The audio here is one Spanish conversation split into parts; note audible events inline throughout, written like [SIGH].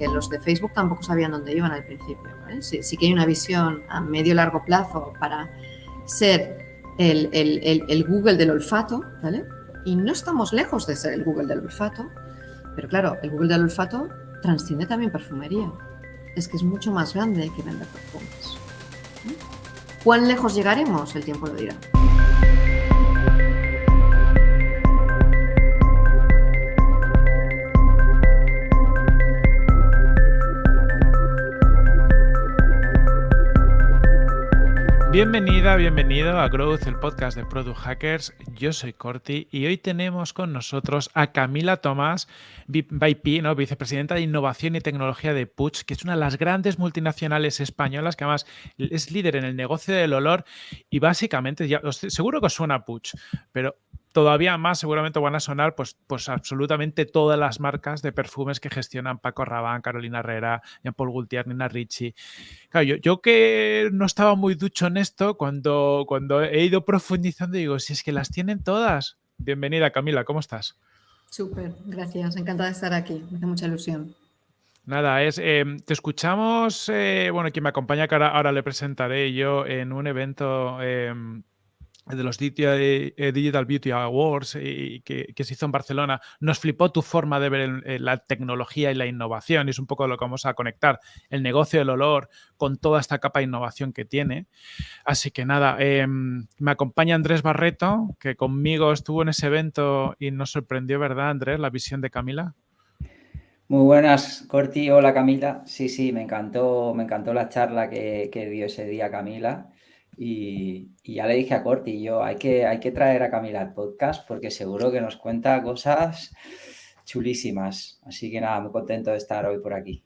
que los de Facebook tampoco sabían dónde iban al principio. Sí, sí, que hay una visión a medio largo plazo para ser el, el, Google del olfato, ¿vale? Y no estamos lejos de ser el Google del olfato, pero claro, el Google del olfato transciende también perfumería. Es que es mucho más grande que vender perfumes. ¿Cuán lejos llegaremos? El tiempo lo dirá. Bienvenida, bienvenido a Growth, el podcast de Product Hackers. Yo soy Corti y hoy tenemos con nosotros a Camila Tomás, VP, ¿no? vicepresidenta de Innovación y Tecnología de Puig, que es una de las grandes multinacionales españolas que además es líder en el negocio del olor y básicamente, ya, seguro que suena Puig, pero todavía más seguramente van a sonar pues, pues absolutamente todas las marcas de perfumes que gestionan Paco Rabanne, Carolina Herrera, Jean-Paul Gaultier, Nina Ricci. Claro, yo, que no estaba muy ducho en esto, cuando, cuando he ido profundizando digo, si es que las tienen todas. Bienvenida Camila, ¿cómo estás? Súper, gracias, encantada de estar aquí, me hace mucha ilusión. Nada, es, eh, te escuchamos, eh, bueno, quien me acompaña, que ahora, le presentaré yo en un evento em, de los eh, Digital Beauty Awards y que, se hizo en Barcelona, nos flipó tu forma de ver la tecnología y la innovación. Y es un poco lo que vamos a conectar, el negocio del olor con toda esta capa de innovación que tiene. Así que nada, em, me acompaña Andrés Barreto, que conmigo estuvo en ese evento y nos sorprendió, ¿verdad, Andrés, la visión de Camila? Muy buenas, Corti. Hola, Camila. Sí, sí, me encantó, me encantó la charla que, que dio ese día Camila. Y, ya le dije a Corti, yo hay que, hay que traer a Camila al podcast porque seguro que nos cuenta cosas chulísimas. Así que nada, muy contento de estar hoy por aquí.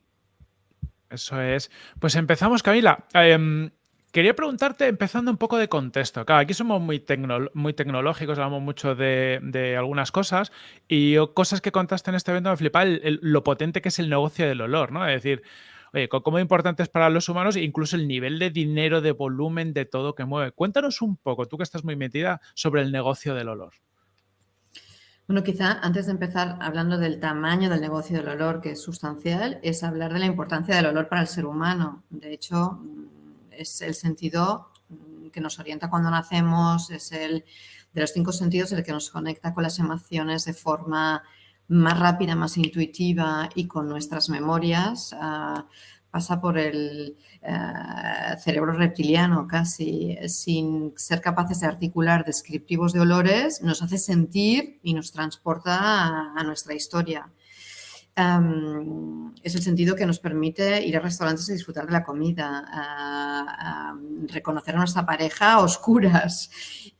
Eso es. Pues empezamos, Camila. Em, quería preguntarte, empezando un poco de contexto. Claro, aquí somos muy, muy tecnológicos, hablamos mucho de, algunas cosas y cosas que contaste en este evento me flipa lo potente que es el negocio del olor, ¿no? Es decir, oye, cómo importantes para los humanos, incluso el nivel de dinero, de volumen, de todo que mueve. Cuéntanos un poco, tú que estás muy metida, sobre el negocio del olor. Bueno, quizá antes de empezar hablando del tamaño del negocio del olor, que es sustancial, es hablar de la importancia del olor para el ser humano. De hecho, mm, es el sentido mm, que nos orienta cuando nacemos, es el de los cinco sentidos el que nos conecta con las emociones de forma más rápida, más intuitiva y con nuestras memorias, ah, pasa por el eh, cerebro reptiliano casi, sin ser capaces de articular descriptivos de olores, nos hace sentir y nos transporta a nuestra historia es el sentido que nos permite ir a restaurantes y disfrutar de la comida, reconocer a nuestra pareja a oscuras.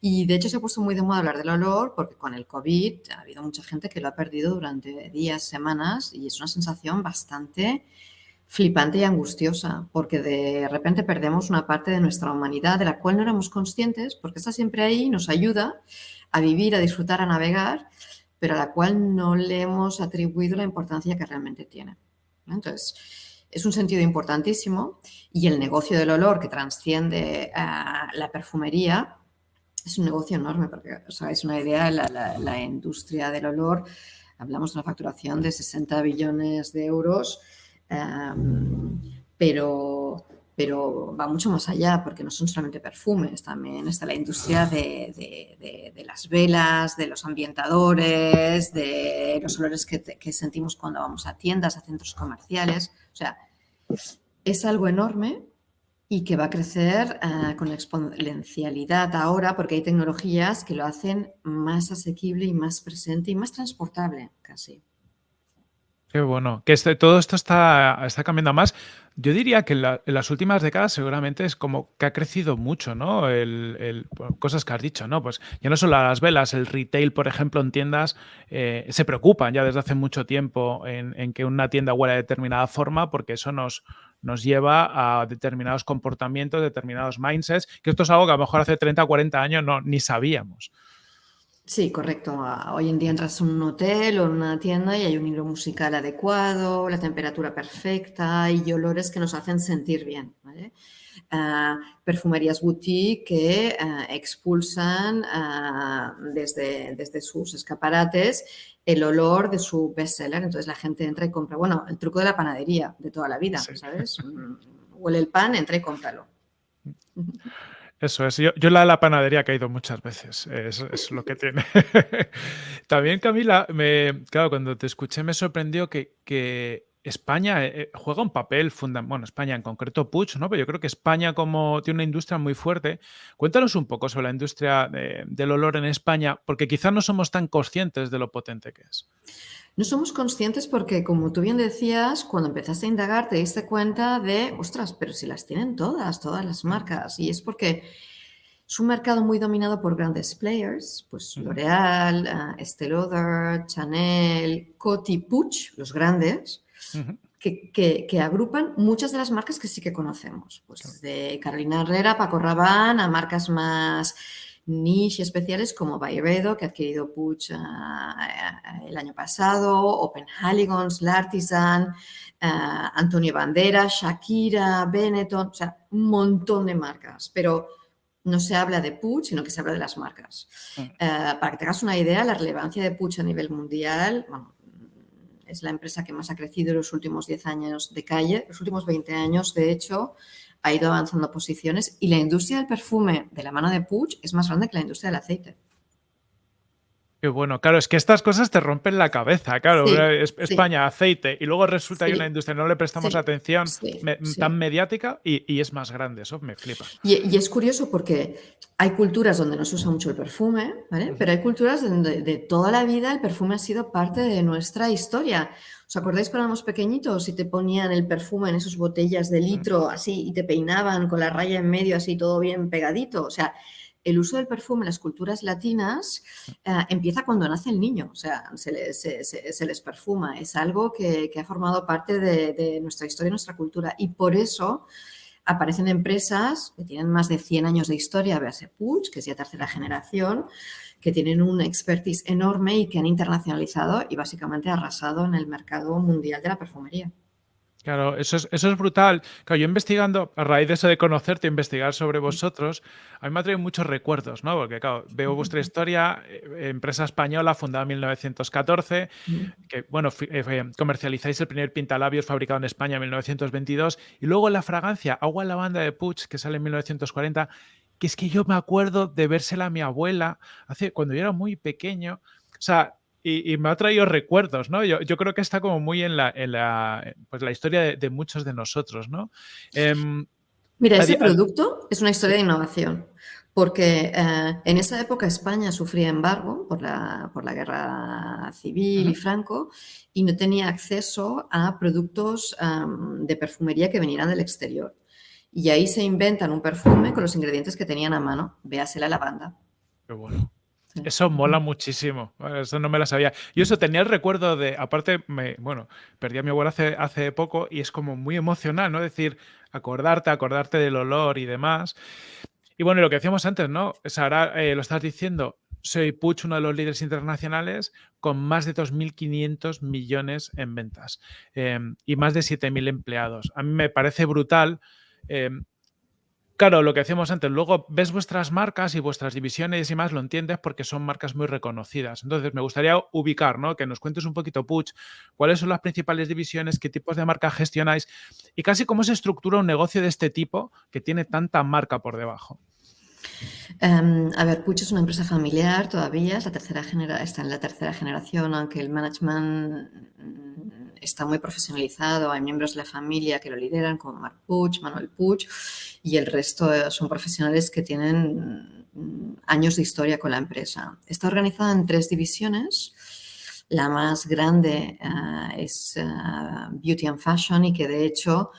Y de hecho se ha puesto muy de moda hablar del olor porque con el COVID ha habido mucha gente que lo ha perdido durante días, semanas y es una sensación bastante flipante y angustiosa porque de repente perdemos una parte de nuestra humanidad de la cual no éramos conscientes porque está siempre ahí, nos ayuda a vivir, a disfrutar, a navegar pero a la cual no le hemos atribuido la importancia que realmente tiene. Entonces, es un sentido importantísimo y el negocio del olor que transciende a la perfumería es un negocio enorme, porque os hagáis una idea, la, la, industria del olor, hablamos de una facturación de 60 billones de euros, pero pero va mucho más allá porque no son solamente perfumes, también está la industria de, las velas, de los ambientadores, de los olores que, sentimos cuando vamos a tiendas, a centros comerciales. O sea, es algo enorme y que va a crecer eh, con exponencialidad ahora porque hay tecnologías que lo hacen más asequible y más presente y más transportable casi. Qué bueno. Que este, todo esto está, está cambiando más. Yo diría que en, las últimas décadas seguramente es como que ha crecido mucho, ¿no? El, cosas que has dicho, ¿no? Pues ya no solo las velas, el retail, por ejemplo, en tiendas eh, se preocupan ya desde hace mucho tiempo en, que una tienda huela de determinada forma porque eso nos, nos lleva a determinados comportamientos, determinados mindsets, que esto es algo que a lo mejor hace 30 o 40 años no, ni sabíamos. Sí, correcto. Hoy en día entras en un hotel o en una tienda y hay un hilo musical adecuado, la temperatura perfecta y olores que nos hacen sentir bien. Ah, perfumerías boutique que ah, expulsan ah, desde, desde sus escaparates el olor de su bestseller. Entonces la gente entra y compra. Bueno, el truco de la panadería de toda la vida, ¿sabes? [LAUGHS] Mm, huele el pan, entra y cómpralo. Eso es. Yo, yo la, la panadería he caído muchas veces. Es, es lo que tiene. [LAUGHS] También, Camila, me, claro, cuando te escuché me sorprendió que, que España eh, juega un papel fundamental. Bueno, España en concreto, Puch, ¿no? Pero yo creo que España, como tiene una industria muy fuerte. Cuéntanos un poco sobre la industria del olor en España, porque quizás no somos tan conscientes de lo potente que es. No somos conscientes porque, como tú bien decías, cuando empezaste a indagar te diste cuenta de, ostras, pero si las tienen todas, todas las marcas. Y es porque es un mercado muy dominado por grandes players, pues L'Oreal, uh, Estée Lauder, Chanel, Coty, Puig, los grandes, que, que, agrupan muchas de las marcas que sí que conocemos. Pues de Carolina Herrera, Paco Rabanne, a marcas más niche especiales como Byredo, que ha adquirido Puig eh, eh, el año pasado, Open Haligons, L'Artisan, eh, Antonio Banderas, Shakira, Benetton, o sea, un montón de marcas, pero no se habla de Puig, sino que se habla de las marcas. Para que tengas una idea, la relevancia de Puig a nivel mundial, es la empresa que más ha crecido en los últimos 10 años de calle, los últimos 20 años, de hecho, ha ido avanzando posiciones y la industria del perfume de la mano de Puig es más grande que la industria del aceite. Qué bueno, claro, es que estas cosas te rompen la cabeza, claro, España, aceite, y luego resulta que hay una industria, no le prestamos atención tan mediática y, es más grande, eso me flipa. Y, es curioso porque hay culturas donde no se usa mucho el perfume, ¿vale? Pero hay culturas donde de toda la vida el perfume ha sido parte de nuestra historia. ¿Os acordáis cuando éramos pequeñitos y te ponían el perfume en esas botellas de litro así y te peinaban con la raya en medio así todo bien pegadito? O sea, el uso del perfume en las culturas latinas eh, empieza cuando nace el niño, o sea, se les, perfuma. Es algo que, ha formado parte de, nuestra historia y nuestra cultura. Y por eso aparecen empresas que tienen más de 100 años de historia, véase Puig, que es ya tercera generación, que tienen un expertise enorme y que han internacionalizado y básicamente arrasado en el mercado mundial de la perfumería. Claro, eso es, eso es brutal. Claro, yo investigando, a raíz de eso de conocerte, investigar sobre vosotros, a mí me ha traído muchos recuerdos, ¿no? Porque, claro, veo vuestra historia, eh, empresa española fundada en 1914, que, bueno, eh, comercializáis el primer pintalabios fabricado en España en 1922, y luego la fragancia Agua en Lavanda de Puig, que sale en 1940, que es que yo me acuerdo de vérsela a mi abuela hace, cuando yo era muy pequeño. O sea, y, me ha traído recuerdos, ¿no? Yo, yo, creo que está como muy en la, en la, pues la historia de, muchos de nosotros, ¿no? Em, Mira, ese producto es una historia de innovación, porque eh, en esa época España sufría embargo por la, por la guerra civil y Franco y no tenía acceso a productos de perfumería que vinieran del exterior. Y ahí se inventan un perfume con los ingredientes que tenían a mano. Véase la lavanda. Qué bueno. Eso mola muchísimo. Eso no me la sabía. Yo eso tenía el recuerdo de, aparte, me, bueno, perdí a mi abuela hace, hace poco y es como muy emocional, ¿no? Decir, acordarte, acordarte del olor y demás. Y bueno, lo que decíamos antes, ¿no? Sara, eh, lo estás diciendo, soy Puch, uno de los líderes internacionales, con más de 2.500 millones en ventas em, y más de 7.000 empleados. A mí me parece brutal. Em, claro, lo que decíamos antes, luego ves vuestras marcas y vuestras divisiones y más, lo entiendes porque son marcas muy reconocidas. Entonces, me gustaría ubicar, ¿no? Que nos cuentes un poquito, Puch, cuáles son las principales divisiones, qué tipos de marcas gestionáis y casi cómo se estructura un negocio de este tipo que tiene tanta marca por debajo. Em, a ver, Puig es una empresa familiar todavía, está en la tercera generación, aunque el management mm, está muy profesionalizado, hay miembros de la familia que lo lideran, como Marc Puig, Manuel Puig, y el resto son profesionales que tienen mm, años de historia con la empresa. Está organizada en tres divisiones. La más grande eh, es eh, Beauty and Fashion y que de hecho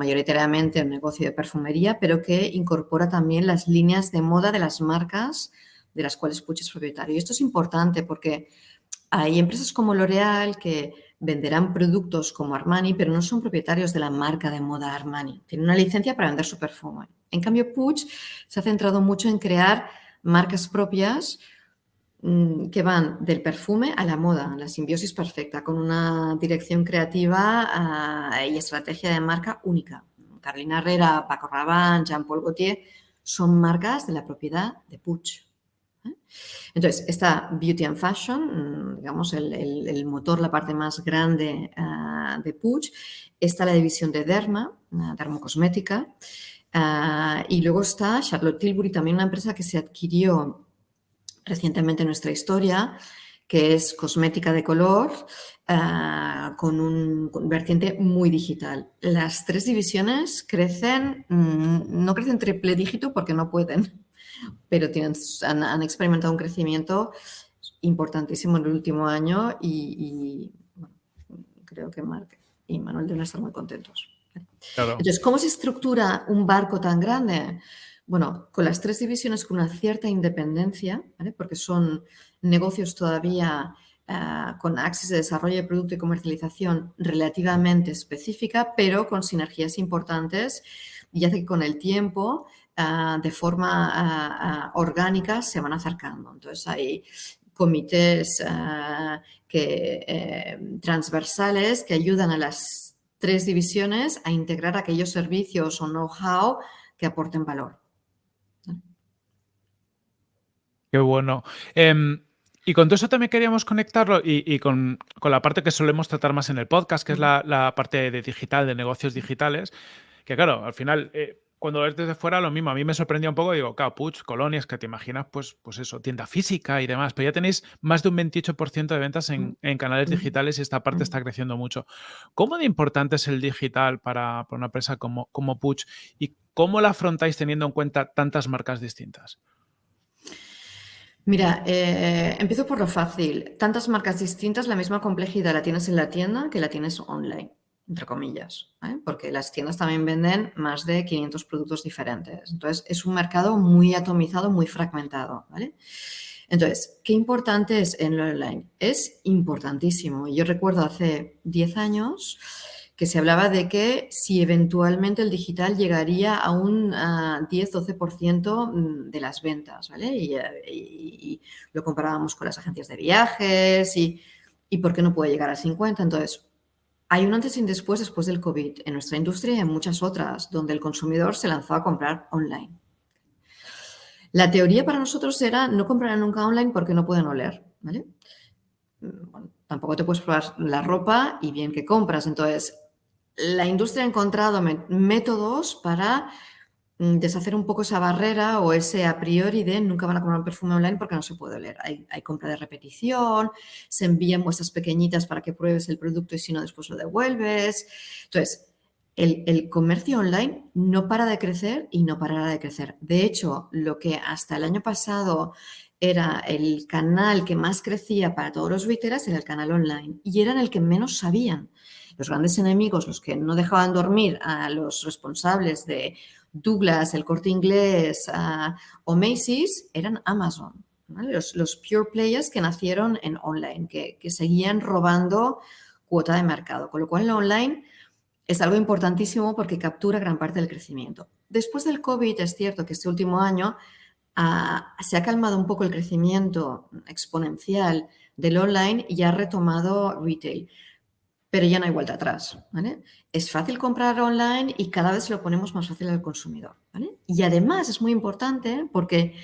mayoritariamente un negocio de perfumería, pero que incorpora también las líneas de moda de las marcas de las cuales Puig es propietario. Y esto es importante porque hay empresas como L'Oreal que venderán productos como Armani, pero no son propietarios de la marca de moda Armani. Tienen una licencia para vender su perfume. En cambio, Puig se ha centrado mucho en crear marcas propias que van del perfume a la moda, la simbiosis perfecta, con una dirección creativa ah, y estrategia de marca única. Carolina Herrera, Paco Rabanne, Jean-Paul Gaultier son marcas de la propiedad de Puig. ¿eh? Entonces, está Beauty and Fashion, mm, digamos, el, motor, la parte más grande ah, de Puig. Está la división de Derma, dermocosmética. Ah, y luego está Charlotte Tilbury, también una empresa que se adquirió recientemente en nuestra historia, que es cosmética de color ah, con un vertiente muy digital. Las tres divisiones crecen, mm, no crecen triple dígito porque no pueden, pero tienen, han, experimentado un crecimiento importantísimo en el último año y, creo que Mark y Manuel deben estar muy contentos. Entonces, ¿cómo se estructura un barco tan grande? Bueno, con las tres divisiones con una cierta independencia, porque son negocios todavía eh, con axis de desarrollo de producto y comercialización relativamente específica, pero con sinergias importantes y hace que con el tiempo, eh, de forma eh, orgánica, se van acercando. Entonces, hay comités transversales que ayudan a las tres divisiones a integrar aquellos servicios o know-how que aporten valor. Qué bueno. Em, y con todo eso también queríamos conectarlo y, con, la parte que solemos tratar más en el podcast, que es la, parte de digital, de negocios digitales, que claro, al final eh, cuando ves desde fuera lo mismo. A mí me sorprendió un poco, digo, Capuch, colonias, que te imaginas, pues, pues eso, tienda física y demás, pero ya tenéis más de un 28% de ventas en, canales digitales y esta parte está creciendo mucho. ¿Cómo de importante es el digital para, una empresa como, como Puch y cómo la afrontáis teniendo en cuenta tantas marcas distintas? Mira, eh, empiezo por lo fácil. Tantas marcas distintas, la misma complejidad la tienes en la tienda que la tienes online entre comillas, ¿eh? porque las tiendas también venden más de 500 productos diferentes. Entonces, es un mercado muy atomizado, muy fragmentado. ¿vale? Entonces, ¿qué importante es en lo online? Es importantísimo. Yo recuerdo hace 10 años que se hablaba de que si eventualmente el digital llegaría a un 10-12% mm, de las ventas, ¿vale? Y, lo comparábamos con las agencias de viajes y, y por qué no puede llegar a 50%. Entonces, hay un antes y un después después del COVID en nuestra industria y en muchas otras, donde el consumidor se lanzó a comprar online. La teoría para nosotros era no comprar nunca online porque no pueden oler, ¿vale? Mm, tampoco te puedes probar la ropa y bien que compras. Entonces, la industria ha encontrado métodos para Mm, deshacer un poco esa barrera o ese a priori de nunca van a comprar un perfume online porque no se puede leer. Hay, compra de repetición, se envían muestras pequeñitas para que pruebes el producto y si no después lo devuelves. Entonces, el, el, comercio online no para de crecer y no parará de crecer. De hecho, lo que hasta el año pasado era el canal que más crecía para todos los retailers era el canal online y eran el que menos sabían. Los grandes enemigos, los que no dejaban dormir a los responsables de Douglas, el corte inglés o Macy's eran Amazon. Los, pure players que nacieron en online, que, seguían robando cuota de mercado. Con lo cual, el online es algo importantísimo porque captura gran parte del crecimiento. Después del COVID, es cierto que este último año ah, se ha calmado un poco el crecimiento exponencial del online y ha retomado retail pero ya no hay vuelta atrás. Es fácil comprar online y cada vez lo ponemos más fácil al consumidor. Y además es muy importante porque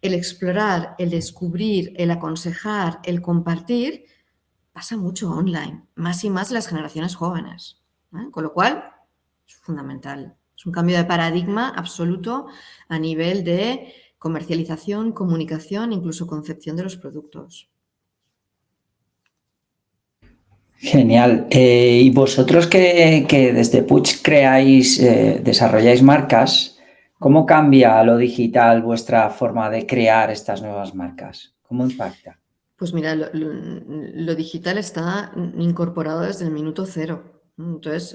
el explorar, el descubrir, el aconsejar, el compartir, pasa mucho online, más y más las generaciones jóvenes. Con lo cual, es fundamental. Es un cambio de paradigma absoluto a nivel de comercialización, comunicación, incluso concepción de los productos. Genial. Eh, y vosotros que, desde Puch creáis, eh, desarrolláis marcas, ¿cómo cambia lo digital vuestra forma de crear estas nuevas marcas? ¿Cómo impacta? Pues mira, lo, digital está incorporado desde el minuto cero. Entonces,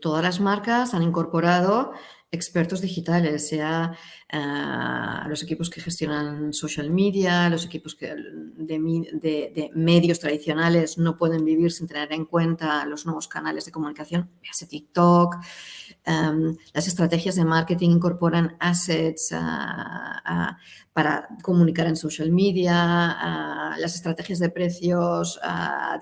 todas las marcas han incorporado expertos digitales, sea uh, los equipos que gestionan social media, los equipos de, medios tradicionales no pueden vivir sin tener en cuenta los nuevos canales de comunicación, véase TikTok. Um, las estrategias de marketing incorporan assets uh, uh, para comunicar en social media. las estrategias de precios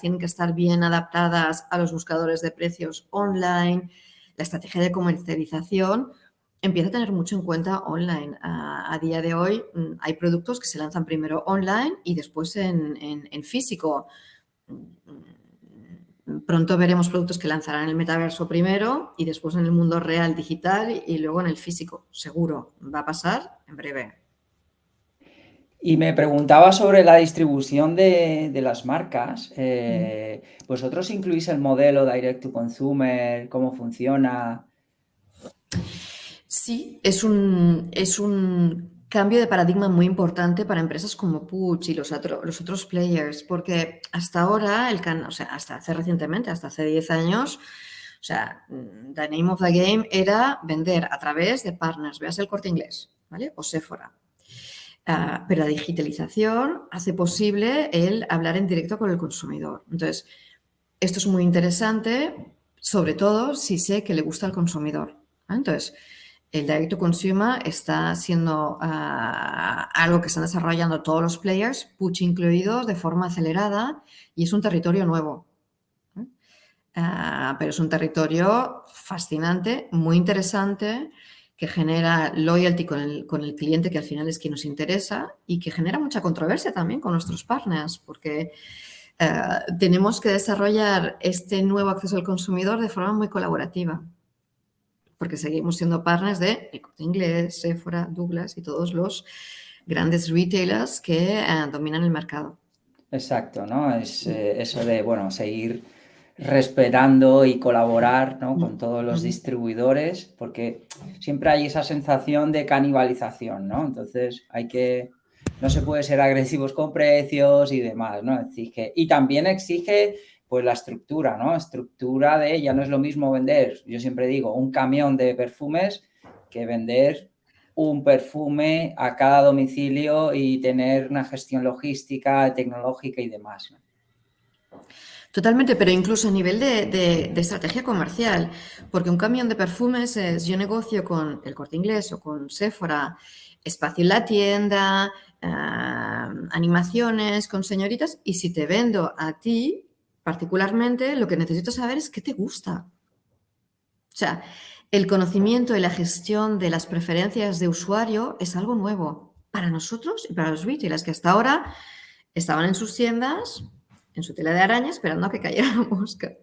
tienen que estar bien adaptadas a los buscadores de precios online la estrategia de comercialización empieza a tener mucho en cuenta online. A, día de hoy mm, hay productos que se lanzan primero online y después en, en, en, físico. Mm, pronto veremos productos que lanzarán en el metaverso primero y después en el mundo real digital y luego en el físico. Seguro, va a pasar en breve. Y me preguntaba sobre la distribución de, las marcas. Eh, ¿Vosotros incluís el modelo Direct to Consumer? ¿Cómo funciona? Sí, es un, es un cambio de paradigma muy importante para empresas como Puch y los, otro, los otros players, porque hasta ahora, el can, o sea, hasta hace recientemente, hasta hace 10 años, o sea, the name of the game era vender a través de partners, veas el corte inglés, ¿vale? O Sephora. Uh, pero la digitalización hace posible el hablar en directo con el consumidor. Entonces, esto es muy interesante, sobre todo si sé que le gusta al consumidor. Entonces, el direct consumer está siendo uh, algo que están desarrollando todos los players, Puch incluidos, de forma acelerada y es un territorio nuevo. Uh, pero es un territorio fascinante, muy interesante, que genera loyalty con el, con el, cliente, que al final es quien nos interesa, y que genera mucha controversia también con nuestros partners, porque uh, tenemos que desarrollar este nuevo acceso al consumidor de forma muy colaborativa porque seguimos siendo partners de El Corte Inglés, Sephora, Douglas y todos los grandes retailers que eh, dominan el mercado. Exacto, ¿no? Es eh, eso de, bueno, seguir respetando y colaborar ¿no? con todos los distribuidores, porque siempre hay esa sensación de canibalización, ¿no? Entonces hay que, no se puede ser agresivos con precios y demás, ¿no? Exige, y también exige pues la estructura, ¿no? Estructura de, ya no es lo mismo vender, yo siempre digo, un camión de perfumes que vender un perfume a cada domicilio y tener una gestión logística, tecnológica y demás. ¿no? Totalmente, pero incluso a nivel de, estrategia comercial, porque un camión de perfumes es, yo negocio con el corte inglés o con Sephora, espacio en la tienda, uh, animaciones con señoritas, y si te vendo a ti, particularmente, lo que necesito saber es qué te gusta. O sea, el conocimiento y la gestión de las preferencias de usuario es algo nuevo para nosotros y para los retailers que hasta ahora estaban en sus tiendas, en su tela de araña, esperando a que cayera la mosca,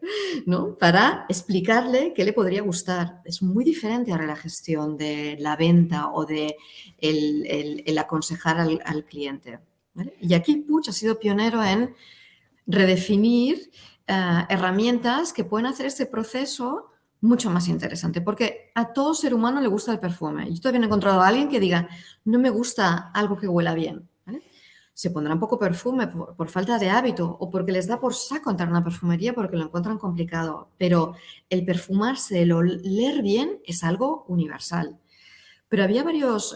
¿no? Para explicarle qué le podría gustar. Es muy diferente ahora la gestión de la venta o de el, aconsejar al, cliente. Y aquí Puch ha sido pionero en redefinir uh, herramientas que pueden hacer este proceso mucho más interesante, porque a todo ser humano le gusta el perfume. Yo todavía no he encontrado a alguien que diga, no me gusta algo que huela bien. Se pondrán poco perfume por, falta de hábito o porque les da por saco entrar en una perfumería porque lo encuentran complicado, pero el perfumarse, el oler bien es algo universal. Pero había varios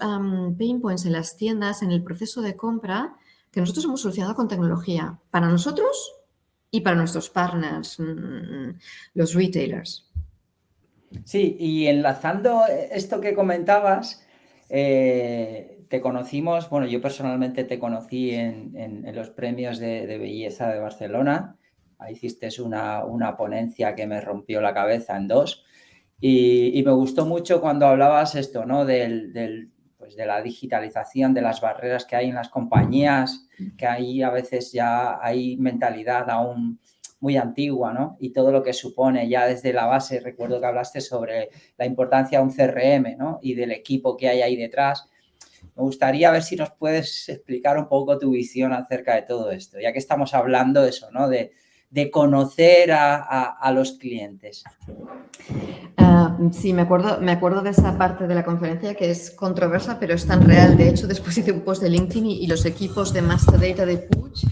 pain points en las tiendas en el proceso de compra que nosotros hemos solucionado con tecnología para nosotros y para nuestros partners, mm, los retailers. Sí, y enlazando esto que comentabas, eh, te conocimos, bueno, yo personalmente te conocí en, los premios de, belleza de Barcelona. Ahí hiciste una, una, ponencia que me rompió la cabeza en dos. Y, me gustó mucho cuando hablabas esto, ¿no? Del pues de la digitalización, de las barreras que hay en las compañías, que ahí a veces ya hay mentalidad aún muy antigua, ¿no? Y todo lo que supone ya desde la base, recuerdo que hablaste sobre la importancia de un CRM, ¿no? Y del equipo que hay ahí detrás. Me gustaría ver si nos puedes explicar un poco tu visión acerca de todo esto, ya que estamos hablando de eso, ¿no? De, de conocer a, a, los clientes. Uh, sí, me acuerdo, me acuerdo de esa parte de la conferencia que es controversa, pero es tan real. De hecho, después hice un post de LinkedIn y, los equipos de Master Data de Puch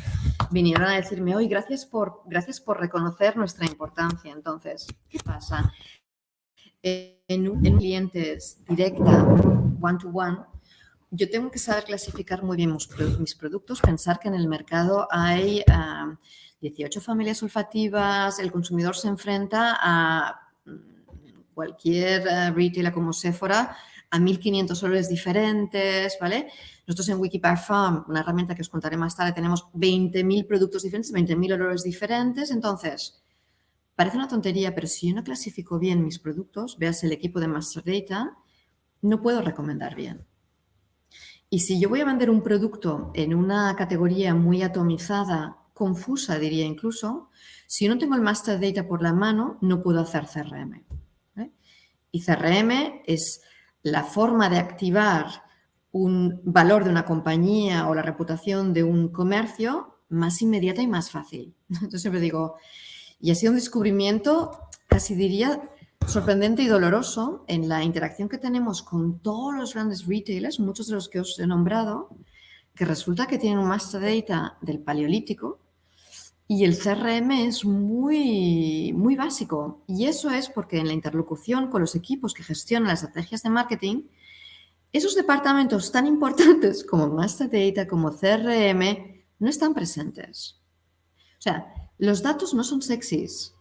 vinieron a decirme, hoy gracias por, gracias por reconocer nuestra importancia. Entonces, ¿qué pasa? en, en clientes directa, one to one, yo tengo que saber clasificar muy bien mis, productos, pensar que en el mercado hay 18 familias olfativas, el consumidor se enfrenta a mm, cualquier uh, retailer como Sephora a 1.500 olores diferentes, ¿vale? Nosotros en Wikiparfum, una herramienta que os contaré más tarde, tenemos 20.000 productos diferentes, 20.000 olores diferentes. Entonces, parece una tontería, pero si yo no clasifico bien mis productos, veas el equipo de Master Data, no puedo recomendar bien. Y si yo voy a vender un producto en una categoría muy atomizada, confusa diría incluso, si no tengo el master data por la mano, no puedo hacer CRM. Y CRM es la forma de activar un valor de una compañía o la reputación de un comercio más inmediata y más fácil. [LAUGHS] Entonces siempre digo, y ha sido un descubrimiento, casi diría, sorprendente y doloroso en la interacción que tenemos con todos los grandes retailers, muchos de los que os he nombrado, que resulta que tienen un master data del paleolítico y el CRM es muy, muy básico. Y eso es porque en la interlocución con los equipos que gestionan las estrategias de marketing, esos departamentos tan importantes como master data, como CRM, no están presentes. O sea, los datos no son sexys.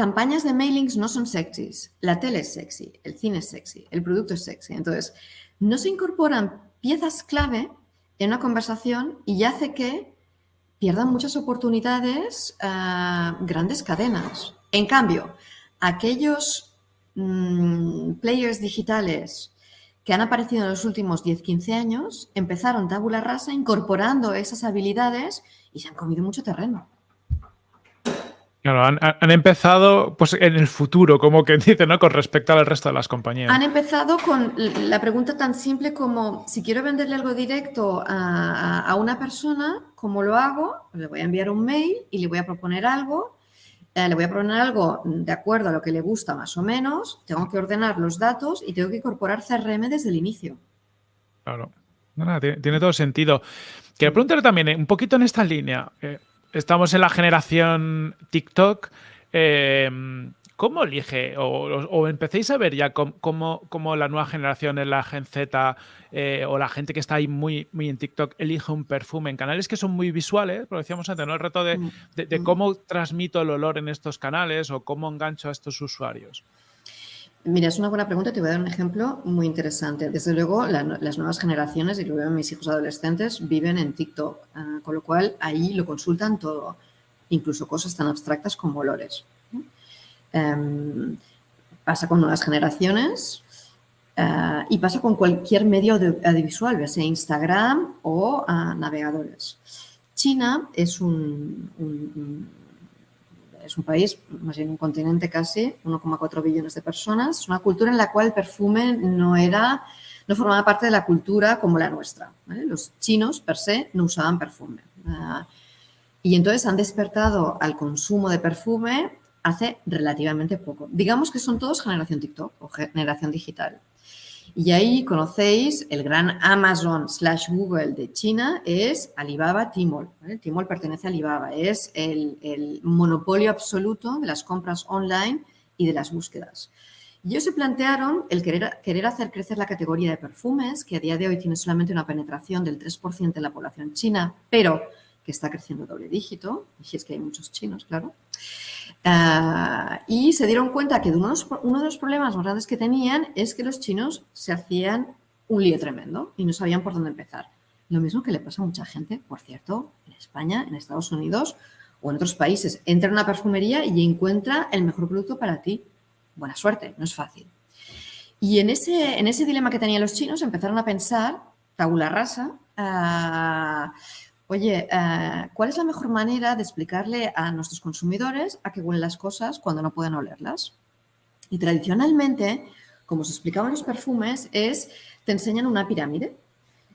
Campañas de mailings no son sexys. La tele es sexy, el cine es sexy, el producto es sexy. Entonces, no se incorporan piezas clave en una conversación y hace que pierdan muchas oportunidades ah, grandes cadenas. En cambio, aquellos mm, players digitales que han aparecido en los últimos 10-15 años empezaron tabula rasa incorporando esas habilidades y se han comido mucho terreno. Claro, han, empezado pues en el futuro, como que [LAUGHS] dice, ¿no? Con respecto al resto de las compañías. Han empezado con la pregunta tan simple como, si quiero venderle algo directo a, una persona, ¿cómo lo hago? Le voy a enviar un mail y le voy a proponer algo. Eh, le voy a proponer algo de acuerdo a lo que le gusta más o menos. Tengo que ordenar los datos y tengo que incorporar CRM desde el inicio. Claro. tiene, todo sentido. Quiero preguntarle también, eh, un poquito en esta línea. Eh, estamos en la generación TikTok. Eh, ¿Cómo elige? O, empecéis a ver ya cómo, la nueva generación en la Gen Z eh, o la gente que está ahí muy, muy en TikTok elige un perfume en canales que son muy visuales, como decíamos antes, ¿no? El reto de, mm, mm. cómo transmito el olor en estos canales o cómo engancho a estos usuarios. Mira, es una buena pregunta. Te voy a dar un ejemplo muy interesante. Desde luego, las nuevas generaciones, y lo veo en mis hijos adolescentes, viven en TikTok, ah, con lo cual ahí lo consultan todo, incluso cosas tan abstractas como olores. Em, pasa con nuevas generaciones ah, y pasa con cualquier medio audiovisual, ya sea Instagram o ah, navegadores. China es un es un país, más bien un continente casi, 1,4 billones de personas. Una cultura en la cual el perfume no era, no formaba parte de la cultura como la nuestra. Los chinos, per se, no usaban perfume. Ah, y entonces han despertado al consumo de perfume hace relativamente poco. Digamos que son todos generación TikTok o generación digital. Y ahí conocéis el gran Amazon slash Google de China, es Alibaba Tmall. Tmall pertenece a Alibaba, es el, monopolio absoluto de las compras online y de las búsquedas. Y ellos se plantearon el querer, querer hacer crecer la categoría de perfumes, que a día de hoy tiene solamente una penetración del 3% de la población china, pero que está creciendo doble dígito, y es que hay muchos chinos, claro. Ah, y se dieron cuenta que uno de, los, problemas más grandes que tenían es que los chinos se hacían un lío tremendo y no sabían por dónde empezar. Lo mismo que le pasa a mucha gente, por cierto, en España, en Estados Unidos o en otros países. Entra en una perfumería y encuentra el mejor producto para ti. Buena suerte, no es fácil. Y en ese, en ese dilema que tenían los chinos empezaron a pensar, tabula rasa, uh, Oye, eh, ¿cuál es la mejor manera de explicarle a nuestros consumidores a qué huelen las cosas cuando no pueden olerlas? Y tradicionalmente, como se explicaban los perfumes, es te enseñan una pirámide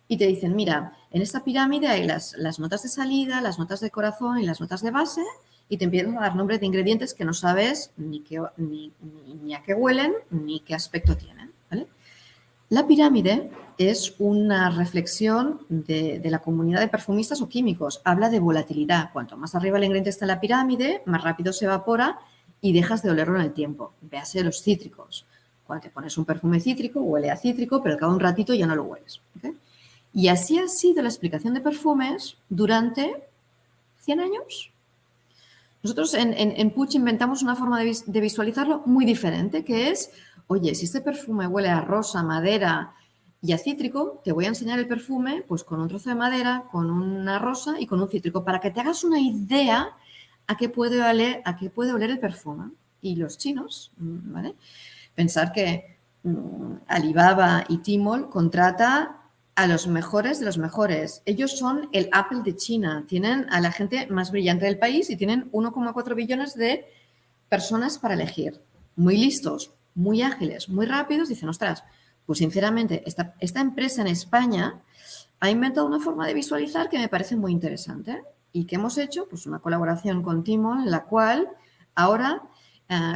y te dicen, mira, en esta pirámide hay las, notas de salida, las notas de corazón y las notas de base y te empiezan a dar nombres de ingredientes que no sabes ni, qué, ni a qué huelen ni qué aspecto tienen. ¿vale? La pirámide es una reflexión de, la comunidad de perfumistas o químicos. Habla de volatilidad. Cuanto más arriba el ingrediente está en la pirámide, más rápido se evapora y dejas de olerlo en el tiempo. Véase los cítricos. Cuando te pones un perfume cítrico, huele a cítrico, pero cada un ratito ya no lo hueles. Y así ha sido la explicación de perfumes durante 100 años. Nosotros en, en, Puch inventamos una forma de, de, visualizarlo muy diferente, que es, oye, si este perfume huele a rosa, madera y a cítrico, te voy a enseñar el perfume pues con un trozo de madera, con una rosa y con un cítrico, para que te hagas una idea a qué puede oler, a qué puede oler el perfume. Y los chinos, ¿vale? Pensar que mm, Alibaba y Tmall contrata a los mejores de los mejores. Ellos son el Apple de China. Tienen a la gente más brillante del país y tienen 1,4 billones de personas para elegir. Muy listos, muy ágiles, muy rápidos. Dicen, ostras, pues sinceramente, esta, empresa en España ha inventado una forma de visualizar que me parece muy interesante y que hemos hecho pues una colaboración con Tmall en la cual ahora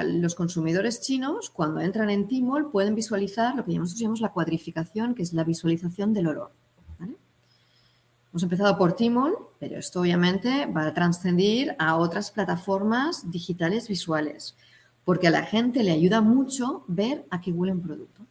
los consumidores chinos, cuando entran en Tmall, pueden visualizar lo que nosotros llamamos la cuadrificación, que es la visualización del olor. Hemos empezado por Tmall, pero esto obviamente va a trascendir a otras plataformas digitales visuales, porque a la gente le ayuda mucho ver a qué huele un producto.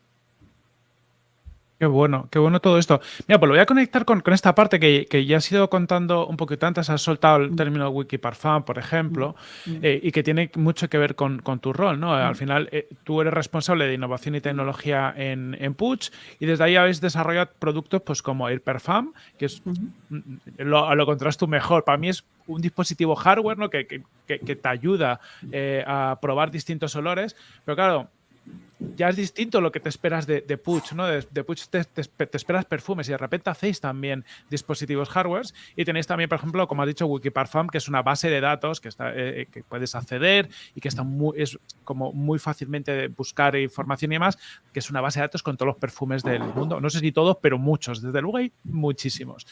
Qué bueno, qué bueno todo esto. Mira, pues lo voy a conectar con, esta parte que, ya has ido contando un poquito antes, has soltado el mm. término Wikiparfum, por ejemplo, mm. Mm. Eh, y que tiene mucho que ver con, tu rol, ¿no? Al final, eh, tú eres responsable de innovación y tecnología en, en Puch y desde ahí habéis desarrollado productos pues como Air Perfum, que es, lo, lo tú mejor. Para mí es un dispositivo hardware, ¿no? Que, te ayuda eh, a probar distintos olores, pero claro, ya es distinto lo que te esperas de, de Puch, ¿no? De, Puch te, esperas perfumes y de repente hacéis también dispositivos hardware y tenéis también, por ejemplo, como has dicho, Wikiparfum, que es una base de datos que, está, eh, que puedes acceder y que está muy, es como muy fácilmente buscar información y demás, que es una base de datos con todos los perfumes del mundo. No sé si todos, pero muchos. Desde luego hay muchísimos.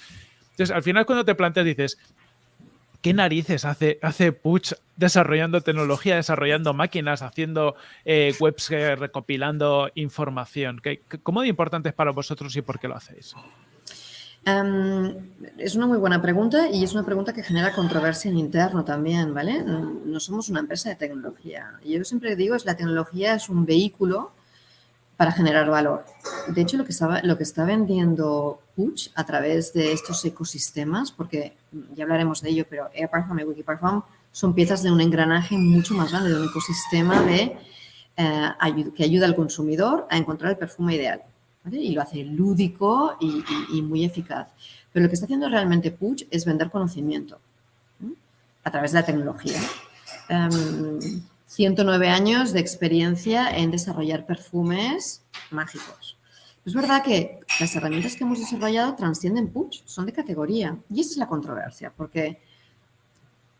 Entonces, al final cuando te planteas, dices, ¿qué narices hace, hace Puch desarrollando tecnología, desarrollando máquinas, haciendo eh, webs eh, recopilando información? ¿Qué, ¿Cómo de importante es para vosotros y por qué lo hacéis? Em, es una muy buena pregunta y es una pregunta que genera controversia en interno también, ¿vale? No somos una empresa de tecnología. Yo siempre digo es la tecnología es un vehículo para generar valor. De hecho, lo que, está, lo que está vendiendo Puch a través de estos ecosistemas, porque ya hablaremos de ello, pero AirPerform y Wikiperform son piezas de un engranaje mucho más grande, de un ecosistema eh, que ayuda al consumidor a encontrar el perfume ideal. Y lo hace lúdico y, muy eficaz. Pero lo que está haciendo realmente Puch es vender conocimiento a través de la tecnología. Em, 109 años de experiencia en desarrollar perfumes mágicos. Es verdad que las herramientas que hemos desarrollado transcienden Puch, son de categoría. Y esa es la controversia, porque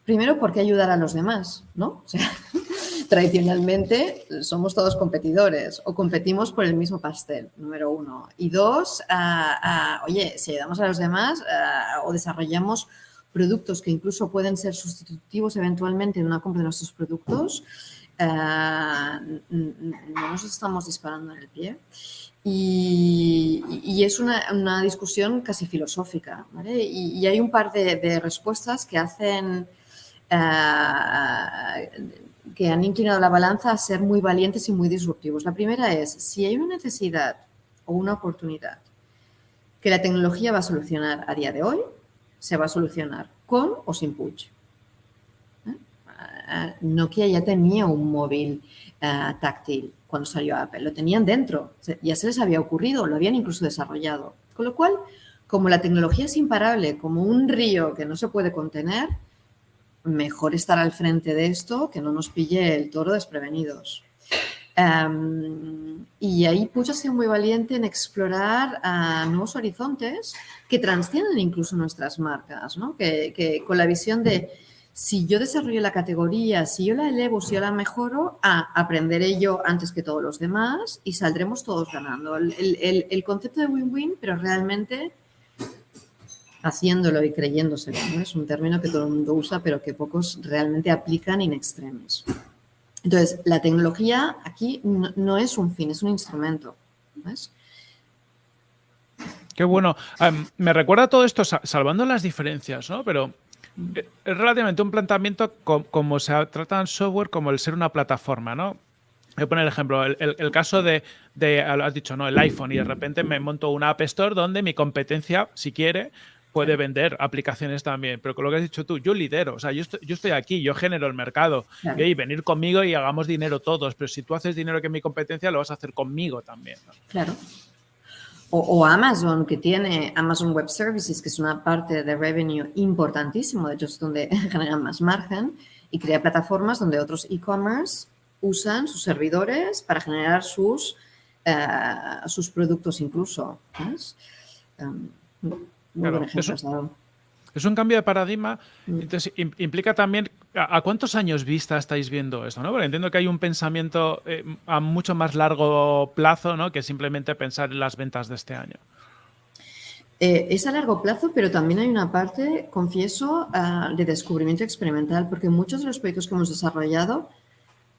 primero, ¿por qué ayudar a los demás? ¿no? [LAUGHS] tradicionalmente somos todos competidores o competimos por el mismo pastel, número uno. Y dos, oye, si ayudamos a los demás o desarrollamos productos que incluso pueden ser sustitutivos eventualmente en una compra de nuestros productos, eh, no nos estamos disparando en el pie. Y, es una, discusión casi filosófica. Y, hay un par de, respuestas que hacen, eh, que han inclinado la balanza a ser muy valientes y muy disruptivos. La primera es, si hay una necesidad o una oportunidad que la tecnología va a solucionar a día de hoy, se va a solucionar con o sin push. ¿Eh? Nokia ya tenía un móvil eh, táctil cuando salió Apple, lo tenían dentro, ya se les había ocurrido, lo habían incluso desarrollado. Con lo cual, como la tecnología es imparable, como un río que no se puede contener, mejor estar al frente de esto que no nos pille el toro desprevenidos. Em, y ahí Puch ha sido muy valiente en explorar uh, nuevos horizontes que trascienden incluso nuestras marcas, ¿no? que, con la visión de si yo desarrollo la categoría, si yo la elevo, si yo la mejoro, ah, aprenderé yo antes que todos los demás y saldremos todos ganando. El, el, concepto de win-win, pero realmente haciéndolo y creyéndoselo. Es un término que todo el mundo usa, pero que pocos realmente aplican in extremis. Entonces, la tecnología aquí no, es un fin, es un instrumento. Qué bueno. me recuerda todo esto, salvando las diferencias, ¿no? Pero eh, es relativamente un planteamiento como, se trata en software como el ser una plataforma, ¿no? Voy a poner el ejemplo, el, caso de, de, has dicho, ¿no? El iPhone y de repente me monto una App Store donde mi competencia, si quiere, puede vender aplicaciones también. Pero con lo que has dicho tú, yo lidero, o sea, yo estoy, yo estoy aquí, yo genero el mercado. Y venir conmigo y hagamos dinero todos. Pero si tú haces dinero que es mi competencia, lo vas a hacer conmigo también. Claro. O, Amazon, que tiene Amazon Web Services, que es una parte de revenue importantísimo, de hecho es donde [LAUGHS] generan más margen, y crea plataformas donde otros e-commerce usan sus servidores para generar sus, eh, sus productos incluso. Um, es un cambio de paradigma, mm. entonces implica también a, cuántos años vista estáis viendo esto, ¿no? Porque entiendo que hay un pensamiento eh, a mucho más largo plazo, ¿no? Que simplemente pensar en las ventas de este año. Eh, es a largo plazo, pero también hay una parte, confieso, ah, de descubrimiento experimental, porque muchos de los proyectos que hemos desarrollado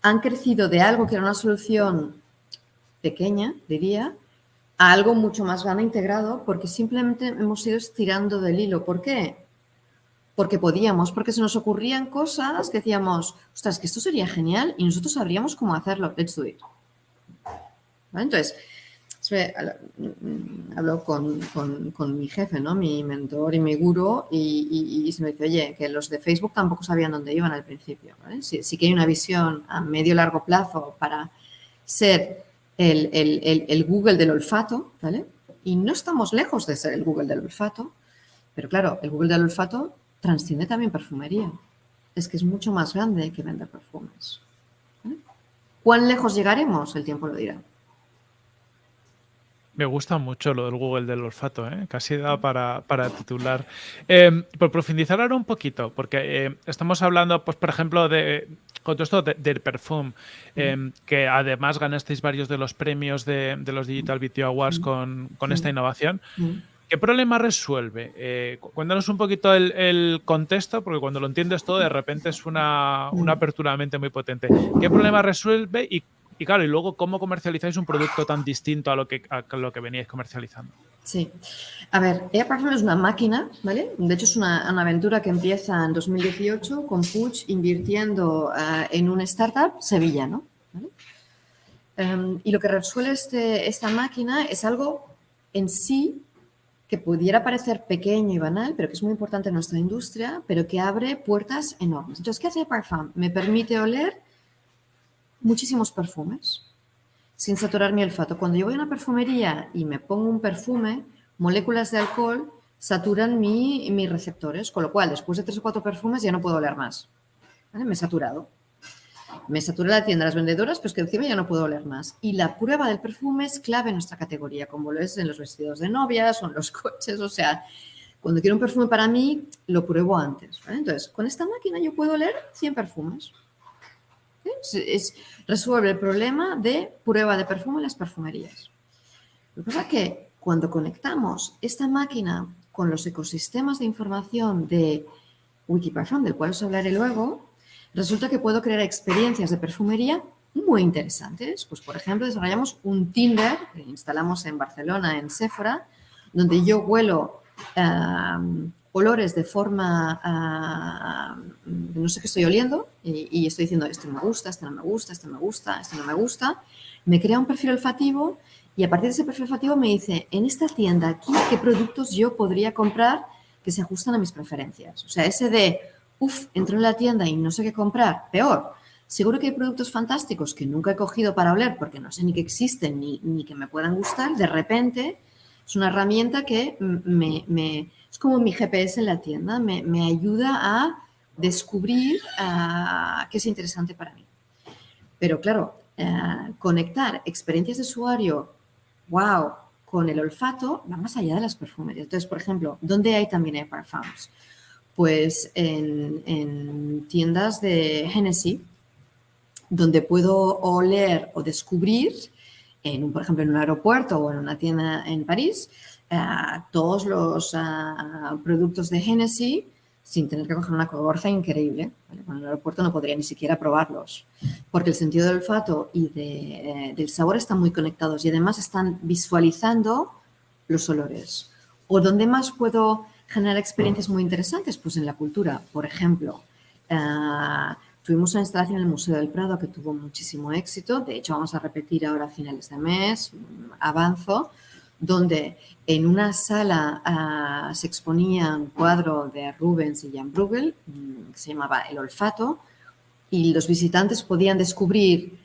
han crecido de algo que era una solución pequeña, diría, a algo mucho más grande integrado porque simplemente hemos ido estirando del hilo. ¿Por qué? Porque podíamos, porque se nos ocurrían cosas que decíamos, ostras, que esto sería genial y nosotros sabríamos cómo hacerlo. Let's do it. Entonces, hablo con, mi jefe, ¿no? mi mentor y mi guru, y, se me dice, oye, que los de Facebook tampoco sabían dónde iban al principio. Sí, sí que hay una visión a medio largo plazo para ser el, Google del olfato, ¿vale? Y no estamos lejos de ser el Google del olfato, pero claro, el Google del olfato transciende también perfumería. Es que es mucho más grande que vender perfumes. ¿Cuán lejos llegaremos? El tiempo lo dirá. Me gusta mucho lo del Google del olfato, ¿eh? casi da para, titular. Em, por profundizar ahora un poquito, porque eh, estamos hablando, pues, por ejemplo, de con todo esto del perfume, em, que además ganasteis varios de los premios de, los Digital Video Awards con, esta innovación. ¿Qué problema resuelve? Eh, cuéntanos un poquito el, contexto, porque cuando lo entiendes todo, de repente es una, apertura de mente muy potente. ¿Qué problema resuelve y, claro, y luego cómo comercializáis un producto tan distinto a lo que, a lo que veníais comercializando? Sí. A ver, Air es una máquina, ¿vale? De hecho, es una, aventura que empieza en 2018 con Puig invirtiendo eh, en una startup sevillano. ¿vale? Em, y lo que resuelve este, esta máquina es algo en sí que pudiera parecer pequeño y banal, pero que es muy importante en nuestra industria, pero que abre puertas enormes. Entonces, ¿qué hace Parfum? Me permite oler muchísimos perfumes sin saturar mi olfato. Cuando yo voy a una perfumería y me pongo un perfume, moléculas de alcohol saturan mi, mis receptores, con lo cual después de tres o cuatro perfumes ya no puedo oler más. Me he saturado. Me satura la tienda, las vendedoras, pues que encima ya no puedo oler más. Y la prueba del perfume es clave en nuestra categoría, como lo es en los vestidos de novias o en los [LAUGHS] coches. O sea, cuando quiero un perfume para mí, lo pruebo antes. Entonces, con esta máquina yo puedo oler 100 perfumes. Es, resuelve el problema de prueba de perfume en las perfumerías. Lo que pasa es que cuando conectamos esta máquina con los ecosistemas de información de Wikiparfum, del cual os hablaré luego, resulta que puedo crear experiencias de perfumería muy interesantes. Pues, por ejemplo, desarrollamos un Tinder que instalamos en Barcelona, en Sephora, donde yo huelo eh, olores de forma, ah, no sé qué estoy oliendo y, estoy diciendo, esto me gusta, esto no me gusta, esto me gusta, esto no me gusta, me crea un perfil olfativo y a partir de ese perfil olfativo me dice, en esta tienda aquí, ¿qué productos yo podría comprar que se ajustan a mis preferencias? O sea, ese de, uff, entro en la tienda y no sé qué comprar, peor. Seguro que hay productos fantásticos que nunca he cogido para oler porque no sé ni que existen ni, ni que me puedan gustar. De repente es una herramienta que me es como mi GPS en la tienda, me, ayuda a descubrir uh, qué es interesante para mí. Pero claro, eh, conectar experiencias de usuario, wow, con el olfato va más allá de las perfumerías. Entonces, por ejemplo, ¿dónde hay también parfums? Pues en, tiendas de Hennessy, donde puedo oler o descubrir, por ejemplo, en un aeropuerto o en una tienda en París, todos los productos de Genesis sin tener que coger una cogorza increíble. en el aeropuerto no podría ni siquiera probarlos, porque el sentido del olfato y eh, del sabor están muy conectados y además están visualizando los olores. ¿O dónde más puedo generar experiencias muy interesantes? Pues en la cultura. Por ejemplo, ah, Tuvimos una instalación en el Museo del Prado que tuvo muchísimo éxito. De hecho, vamos a repetir ahora a finales de mes, avanzo, donde en una sala ah, se exponía un cuadro de Rubens y Jan Bruegel mm, que se llamaba El olfato y los visitantes podían descubrir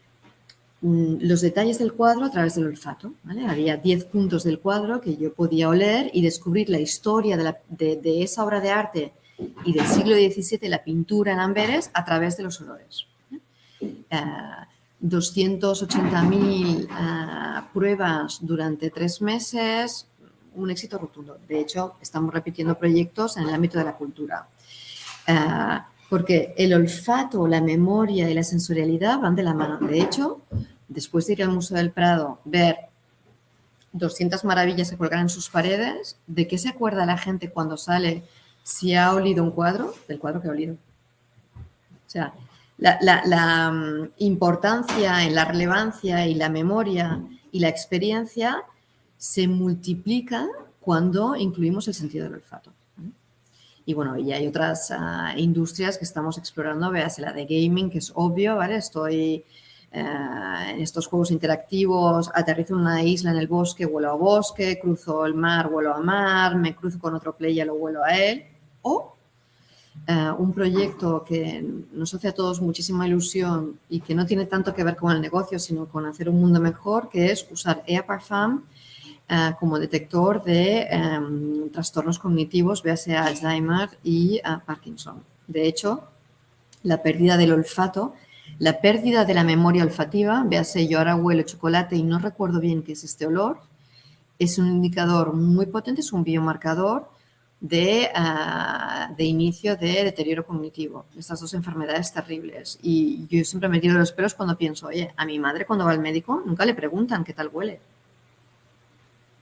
mm, los detalles del cuadro a través del olfato. Había 10 puntos del cuadro que yo podía oler y descubrir la historia de, esa obra de arte y del siglo XVII, la pintura en Amberes, a través de los olores. 280.000 ah, pruebas durante tres meses, un éxito rotundo. De hecho, estamos repitiendo proyectos en el ámbito de la cultura. Ah, porque el olfato, la memoria y la sensorialidad van de la mano. De hecho, después de ir al Museo del Prado, ver 200 maravillas que colgar en sus paredes, ¿de qué se acuerda la gente cuando sale si ha olido un cuadro? Del cuadro que ha olido. O sea, la, mm, importancia en la relevancia y la memoria y la experiencia se multiplica cuando incluimos el sentido del olfato. Y bueno, y hay otras ah, industrias que estamos explorando, veas la de gaming, que es obvio, ¿vale? Estoy eh, en estos juegos interactivos, aterrizo en una isla en el bosque, vuelo a bosque, cruzo el mar, vuelo a mar, me cruzo con otro player, lo vuelo a él. Eh, un proyecto que nos hace a todos muchísima ilusión y que no tiene tanto que ver con el negocio, sino con hacer un mundo mejor, que es usar EAParfum eh, como detector de em, trastornos cognitivos, véase Alzheimer y eh, Parkinson. De hecho, la pérdida del olfato, la pérdida de la memoria olfativa, véase yo ahora huelo chocolate y no recuerdo bien qué es este olor, es un indicador muy potente, es un biomarcador de, ah, de, inicio de deterioro cognitivo, estas dos enfermedades terribles. Y yo siempre me tiro los pelos cuando pienso, oye, a mi madre cuando va al médico nunca le preguntan qué tal huele.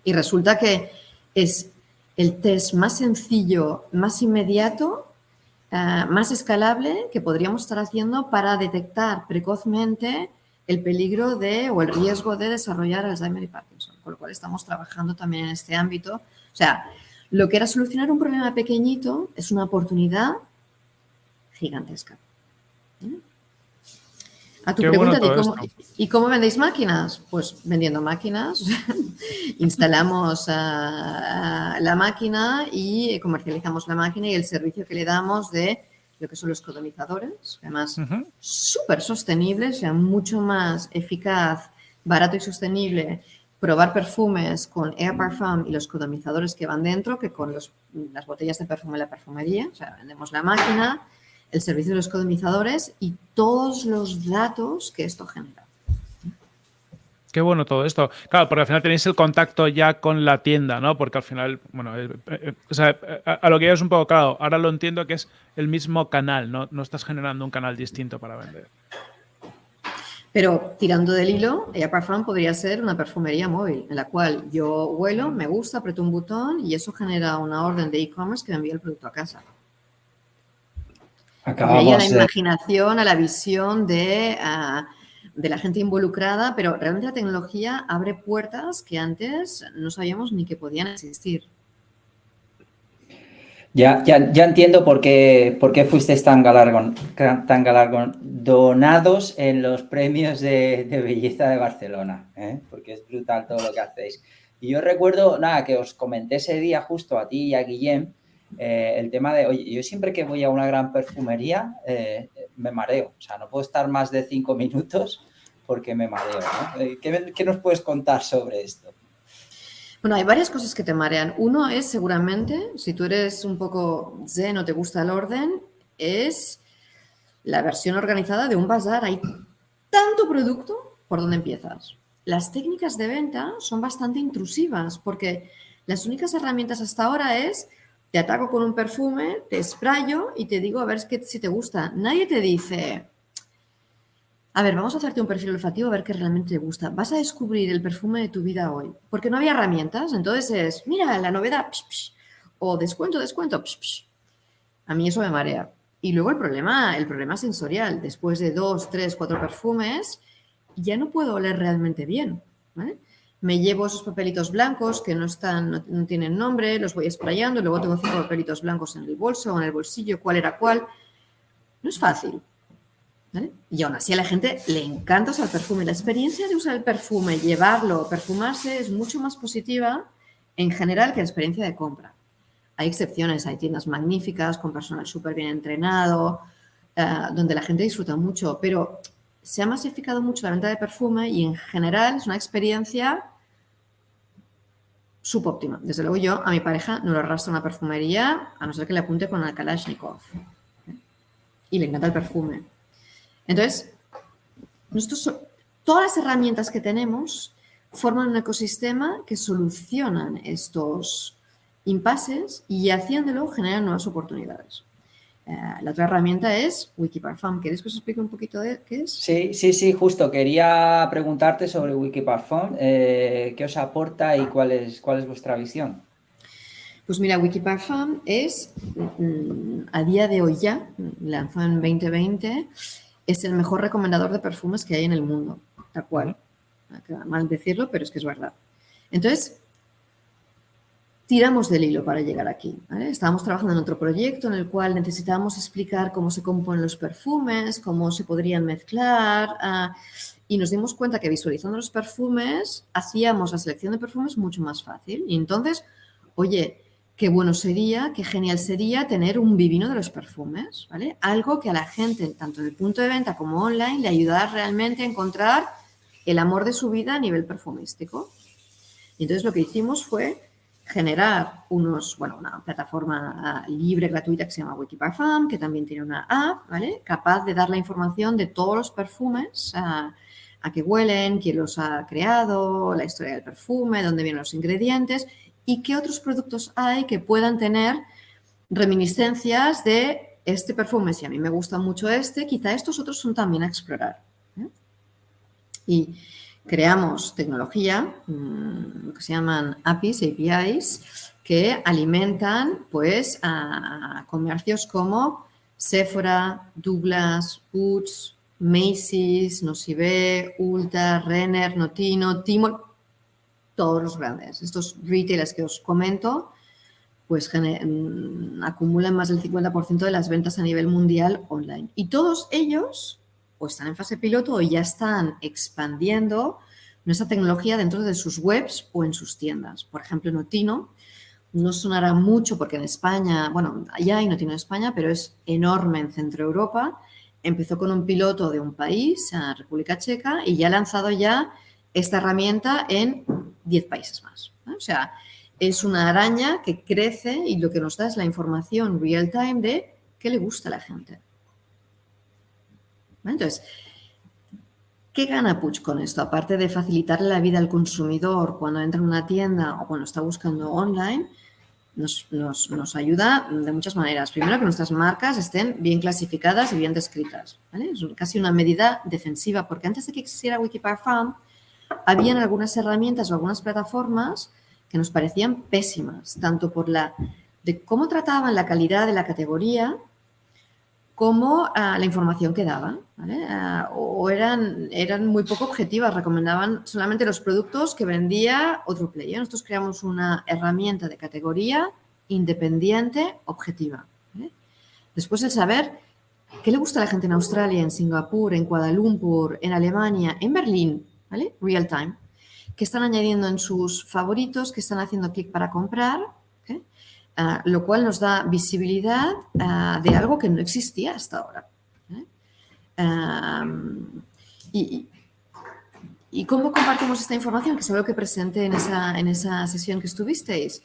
Y resulta que es el test más sencillo, más inmediato, ah, más escalable que podríamos estar haciendo para detectar precozmente el peligro de o el riesgo de desarrollar Alzheimer y Parkinson, con lo cual estamos trabajando también en este ámbito. O sea, lo que era solucionar un problema pequeñito es una oportunidad gigantesca. ¿Eh? A tu pregunta ¿y cómo vendéis máquinas? Pues vendiendo máquinas, [LAUGHS] instalamos la máquina y comercializamos la máquina y el servicio que le damos de lo que son los codomizadores, además súper sostenibles, sea, mucho más eficaz, barato y sostenible probar perfumes con Air Parfum y los codomizadores que van dentro que con las botellas de perfume en la perfumería. O sea, vendemos la máquina, el servicio de los codomizadores y todos los datos que esto genera. Qué bueno todo esto. Claro, porque al final tenéis el contacto ya con la tienda, ¿no? Porque al final, bueno, eh, eh, o sea, a, lo que ya es un poco claro, ahora lo entiendo que es el mismo canal, ¿no? No estás generando un canal distinto para vender. Pero tirando del hilo, Parfum podría ser una perfumería móvil, en la cual yo huelo, me gusta, aprieto un botón y eso genera una orden de e-commerce que me envía el producto a casa. Acabamos a la imaginación, a la visión de, ah, de la gente involucrada, pero realmente la tecnología abre puertas que antes no sabíamos ni que podían existir. Ya, ya, ya entiendo por qué, por qué fuisteis tan, galargon, tan galardonados en los premios de, belleza de Barcelona, ¿eh? porque es brutal todo lo que hacéis. Y yo recuerdo, nada, que os comenté ese día justo a ti y a Guillem, eh, el tema de, oye, yo siempre que voy a una gran perfumería eh, me mareo, o sea, no puedo estar más de cinco minutos porque me mareo. ¿Qué, ¿Qué nos puedes contar sobre esto? Bueno, hay varias cosas que te marean. Uno es seguramente, si tú eres un poco zen o te gusta el orden, es la versión organizada de un bazar. Hay tanto producto, ¿por dónde empiezas? Las técnicas de venta son bastante intrusivas porque las únicas herramientas hasta ahora es te ataco con un perfume, te sprayo y te digo a ver si te gusta. Nadie te dice, a ver, vamos a hacerte un perfil olfativo a ver qué realmente te gusta. Vas a descubrir el perfume de tu vida hoy, porque no había herramientas. Entonces es, mira, la novedad, o descuento, descuento. A mí eso me marea. Y luego el problema, el problema sensorial. Después de dos, tres, cuatro perfumes, ya no puedo oler realmente bien. Me llevo esos papelitos blancos que no están, no, no tienen nombre, los voy sprayando, luego tengo cinco papelitos blancos en el bolso o en el bolsillo, cuál era cuál. No es fácil. Y aún así a la gente le encanta usar perfume. La experiencia de usar el perfume, llevarlo, perfumarse es mucho más positiva en general que la experiencia de compra. Hay excepciones, hay tiendas magníficas con personal súper bien entrenado, eh, donde la gente disfruta mucho, pero se ha masificado mucho la venta de perfume y en general es una experiencia subóptima. Desde luego yo a mi pareja no lo arrastro a una perfumería a no ser que le apunte con el Kalashnikov. Y le encanta el perfume. Entonces, nosotros, todas las herramientas que tenemos forman un ecosistema que solucionan estos impases y haciéndolo generan nuevas oportunidades. Eh, la otra herramienta es Wikiparfum. ¿Quieres que os explique un poquito de qué es? Sí, sí, sí, justo. Quería preguntarte sobre Wikiparfum. Eh, ¿Qué os aporta y cuál es, cuál es vuestra visión? Pues mira, Wikiparfum es, mm, a día de hoy ya, lanzado en 2020, es el mejor recomendador de perfumes que hay en el mundo, tal cual. Queda mal decirlo, pero es que es verdad. Entonces, tiramos del hilo para llegar aquí. Estábamos trabajando en otro proyecto en el cual necesitábamos explicar cómo se componen los perfumes, cómo se podrían mezclar ah, y nos dimos cuenta que visualizando los perfumes hacíamos la selección de perfumes mucho más fácil. Y entonces, oye, qué bueno sería, qué genial sería tener un vivino de los perfumes, ¿vale? Algo que a la gente, tanto en el punto de venta como online, le ayudara realmente a encontrar el amor de su vida a nivel perfumístico. Y entonces lo que hicimos fue generar unos, bueno, una plataforma libre, gratuita que se llama Wikiparfum, que también tiene una app, ¿vale? Capaz de dar la información de todos los perfumes, a, a qué huelen, quién los ha creado, la historia del perfume, dónde vienen los ingredientes y qué otros productos hay que puedan tener reminiscencias de este perfume. Si a mí me gusta mucho este, quizá estos otros son también a explorar. ¿eh? Y creamos tecnología, mm, que se llaman APIs, APIs, que alimentan pues a comercios como Sephora, Douglas, Boots, Macy's, Nocive, Ulta, Renner, Notino, Timo, todos los grandes. Estos retailers que os comento, pues mm, acumulan más del 50% de las ventas a nivel mundial online. Y todos ellos o están en fase piloto o ya están expandiendo nuestra tecnología dentro de sus webs o en sus tiendas. Por ejemplo, Notino no sonará mucho porque en España, bueno, ya hay Notino en España, pero es enorme en Centro Europa. Empezó con un piloto de un país, República Checa, y ya ha lanzado ya esta herramienta en 10 países más. O sea, es una araña que crece y lo que nos da es la información real time de qué le gusta a la gente. Entonces, ¿qué gana Puig con esto? Aparte de facilitarle la vida al consumidor cuando entra en una tienda o cuando está buscando online, nos, ayuda de muchas maneras. Primero, que nuestras marcas estén bien clasificadas y bien descritas. Es casi una medida defensiva, porque antes de que existiera Wikiparfum, habían algunas herramientas o algunas plataformas que nos parecían pésimas, tanto por la de cómo trataban la calidad de la categoría como ah, la información que daban, ah, o eran, eran muy poco objetivas, recomendaban solamente los productos que vendía otro player. Nosotros creamos una herramienta de categoría independiente, objetiva. Después el saber qué le gusta a la gente en Australia, en Singapur, en Kuala Lumpur, en Alemania, en Berlín, ¿vale? Real time, que están añadiendo en sus favoritos, que están haciendo clic para comprar, Ah, lo cual nos da visibilidad ah, de algo que no existía hasta ahora. ¿eh? y, cómo compartimos esta información? Que es algo que presenté en esa, en esa sesión que estuvisteis.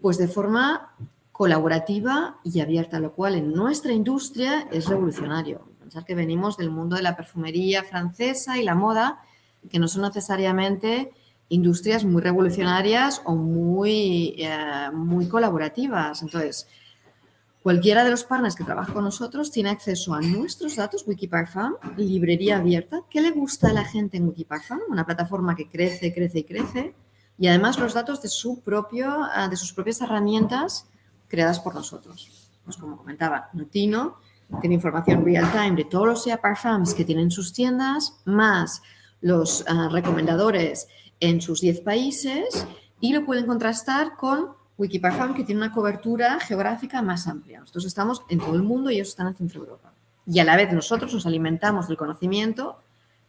Pues de forma colaborativa y abierta, lo cual en nuestra industria es revolucionario. Pensar que venimos del mundo de la perfumería francesa y la moda, que no son necesariamente industrias muy revolucionarias o muy, eh, muy colaborativas. Entonces, cualquiera de los partners que trabaja con nosotros tiene acceso a nuestros datos, Wikiparfum, librería abierta. ¿Qué le gusta a la gente en Wikiparfum? Una plataforma que crece, crece y crece. Y además los datos de, su propio, eh, de sus propias herramientas creadas por nosotros. Pues como comentaba, Notino tiene información real time de todos los SEA Parfums que tienen sus tiendas, más los eh, recomendadores en sus 10 países y lo pueden contrastar con Wikiparfum, que tiene una cobertura geográfica más amplia. Nosotros estamos en todo el mundo y ellos están en Centro Europa. Y a la vez nosotros nos alimentamos del conocimiento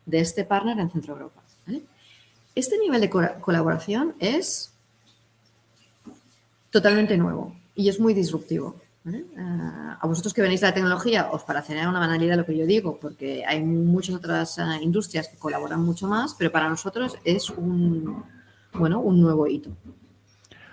de este partner en Centro Europa. Este nivel de colaboración es totalmente nuevo y es muy disruptivo. Ah, a vosotros que venís de la tecnología os parecerá una banalidad lo que yo digo, porque hay muchas otras ah, industrias que colaboran mucho más, pero para nosotros es un, bueno, un nuevo hito.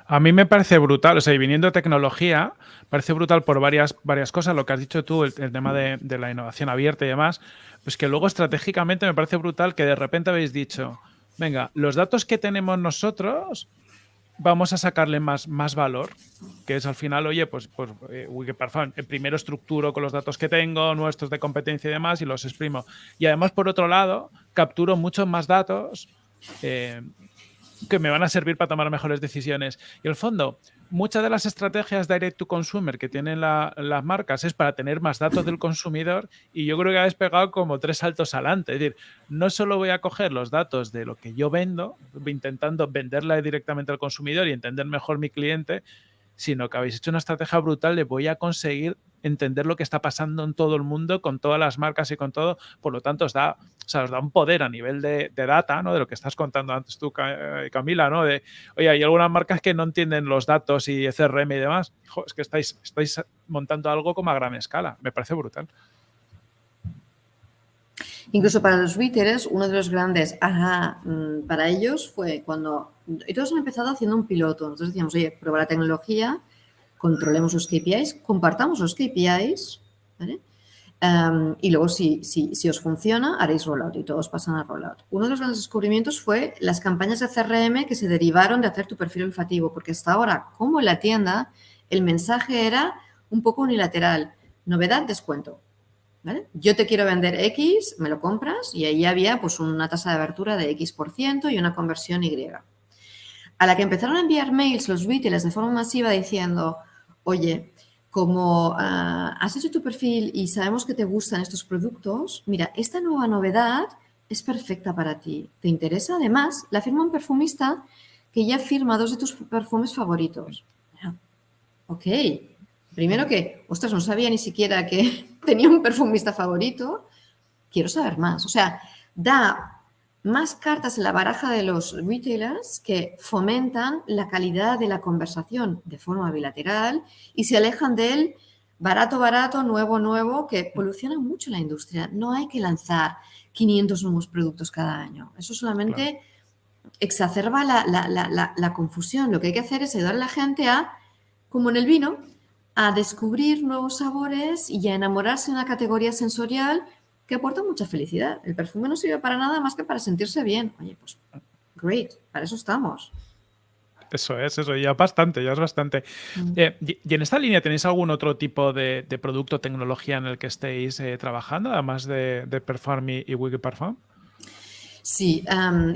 A mí me parece brutal, o sea, y viniendo de tecnología, parece brutal por varias, varias cosas, lo que has dicho tú, el, tema de, la innovación abierta y demás, pues que luego estratégicamente me parece brutal que de repente habéis dicho, venga, los datos que tenemos nosotros vamos a sacarle más, más valor, que es al final, oye, pues, pues eh, eh, primero estructuro con los datos que tengo, nuestros de competencia y demás, y los exprimo. Y además, por otro lado, capturo muchos más datos eh, que me van a servir para tomar mejores decisiones. Y el fondo, muchas de las estrategias direct to consumer que tienen las marcas es para tener más datos del consumidor y yo creo que habéis pegado como tres saltos adelante. Es decir, no solo voy a coger los datos de lo que yo vendo, intentando venderla directamente al consumidor y entender mejor mi cliente, sino que habéis hecho una estrategia brutal de voy a conseguir entender lo que está pasando en todo el mundo con todas las marcas y con todo. Por lo tanto, os da, o os da un poder a nivel de, data, ¿no? De lo que estás contando antes tú, eh, Camila, ¿no? De, oye, hay algunas marcas que no entienden los datos y CRM y demás. es que estáis, estáis montando algo como a gran escala. Me parece brutal. Incluso para los retailers, uno de los grandes ajá, mm, para ellos fue cuando y todos han empezado haciendo un piloto. Nosotros decíamos, oye, prueba la tecnología, controlemos los KPIs, compartamos los KPIs, ¿vale? Em, y luego, si, si, si, os funciona, haréis rollout y todos pasan a rollout. Uno de los grandes descubrimientos fue las campañas de CRM que se derivaron de hacer tu perfil olfativo, porque hasta ahora, como en la tienda, el mensaje era un poco unilateral. Novedad, descuento. Yo te quiero vender X, me lo compras y ahí había pues una tasa de abertura de X por ciento y una conversión Y. A la que empezaron a enviar mails los retailers de forma masiva diciendo, oye, como ah, has hecho tu perfil y sabemos que te gustan estos productos, mira, esta nueva novedad es perfecta para ti. ¿Te interesa? Además, la firma un perfumista que ya firma dos de tus perfumes favoritos. Ok, Primero que, ostras, no sabía ni siquiera que [LAUGHS] tenía un perfumista favorito. Quiero saber más. O sea, da más cartas en la baraja de los retailers que fomentan la calidad de la conversación de forma bilateral y se alejan del barato, barato, nuevo, nuevo, que evoluciona mucho la industria. No hay que lanzar 500 nuevos productos cada año. Eso solamente exacerba la, la confusión. Lo que hay que hacer es ayudar a la gente a, como en el vino, a descubrir nuevos sabores y a enamorarse de una categoría sensorial que aporta mucha felicidad. El perfume no sirve para nada más que para sentirse bien. Oye, pues, great, para eso estamos. Eso es, eso, ya bastante, ya es bastante. Mm. Eh, y, en esta línea tenéis algún otro tipo de, producto o tecnología en el que estéis eh, trabajando, además de, de Perform y, Wiki Parfum? Sí,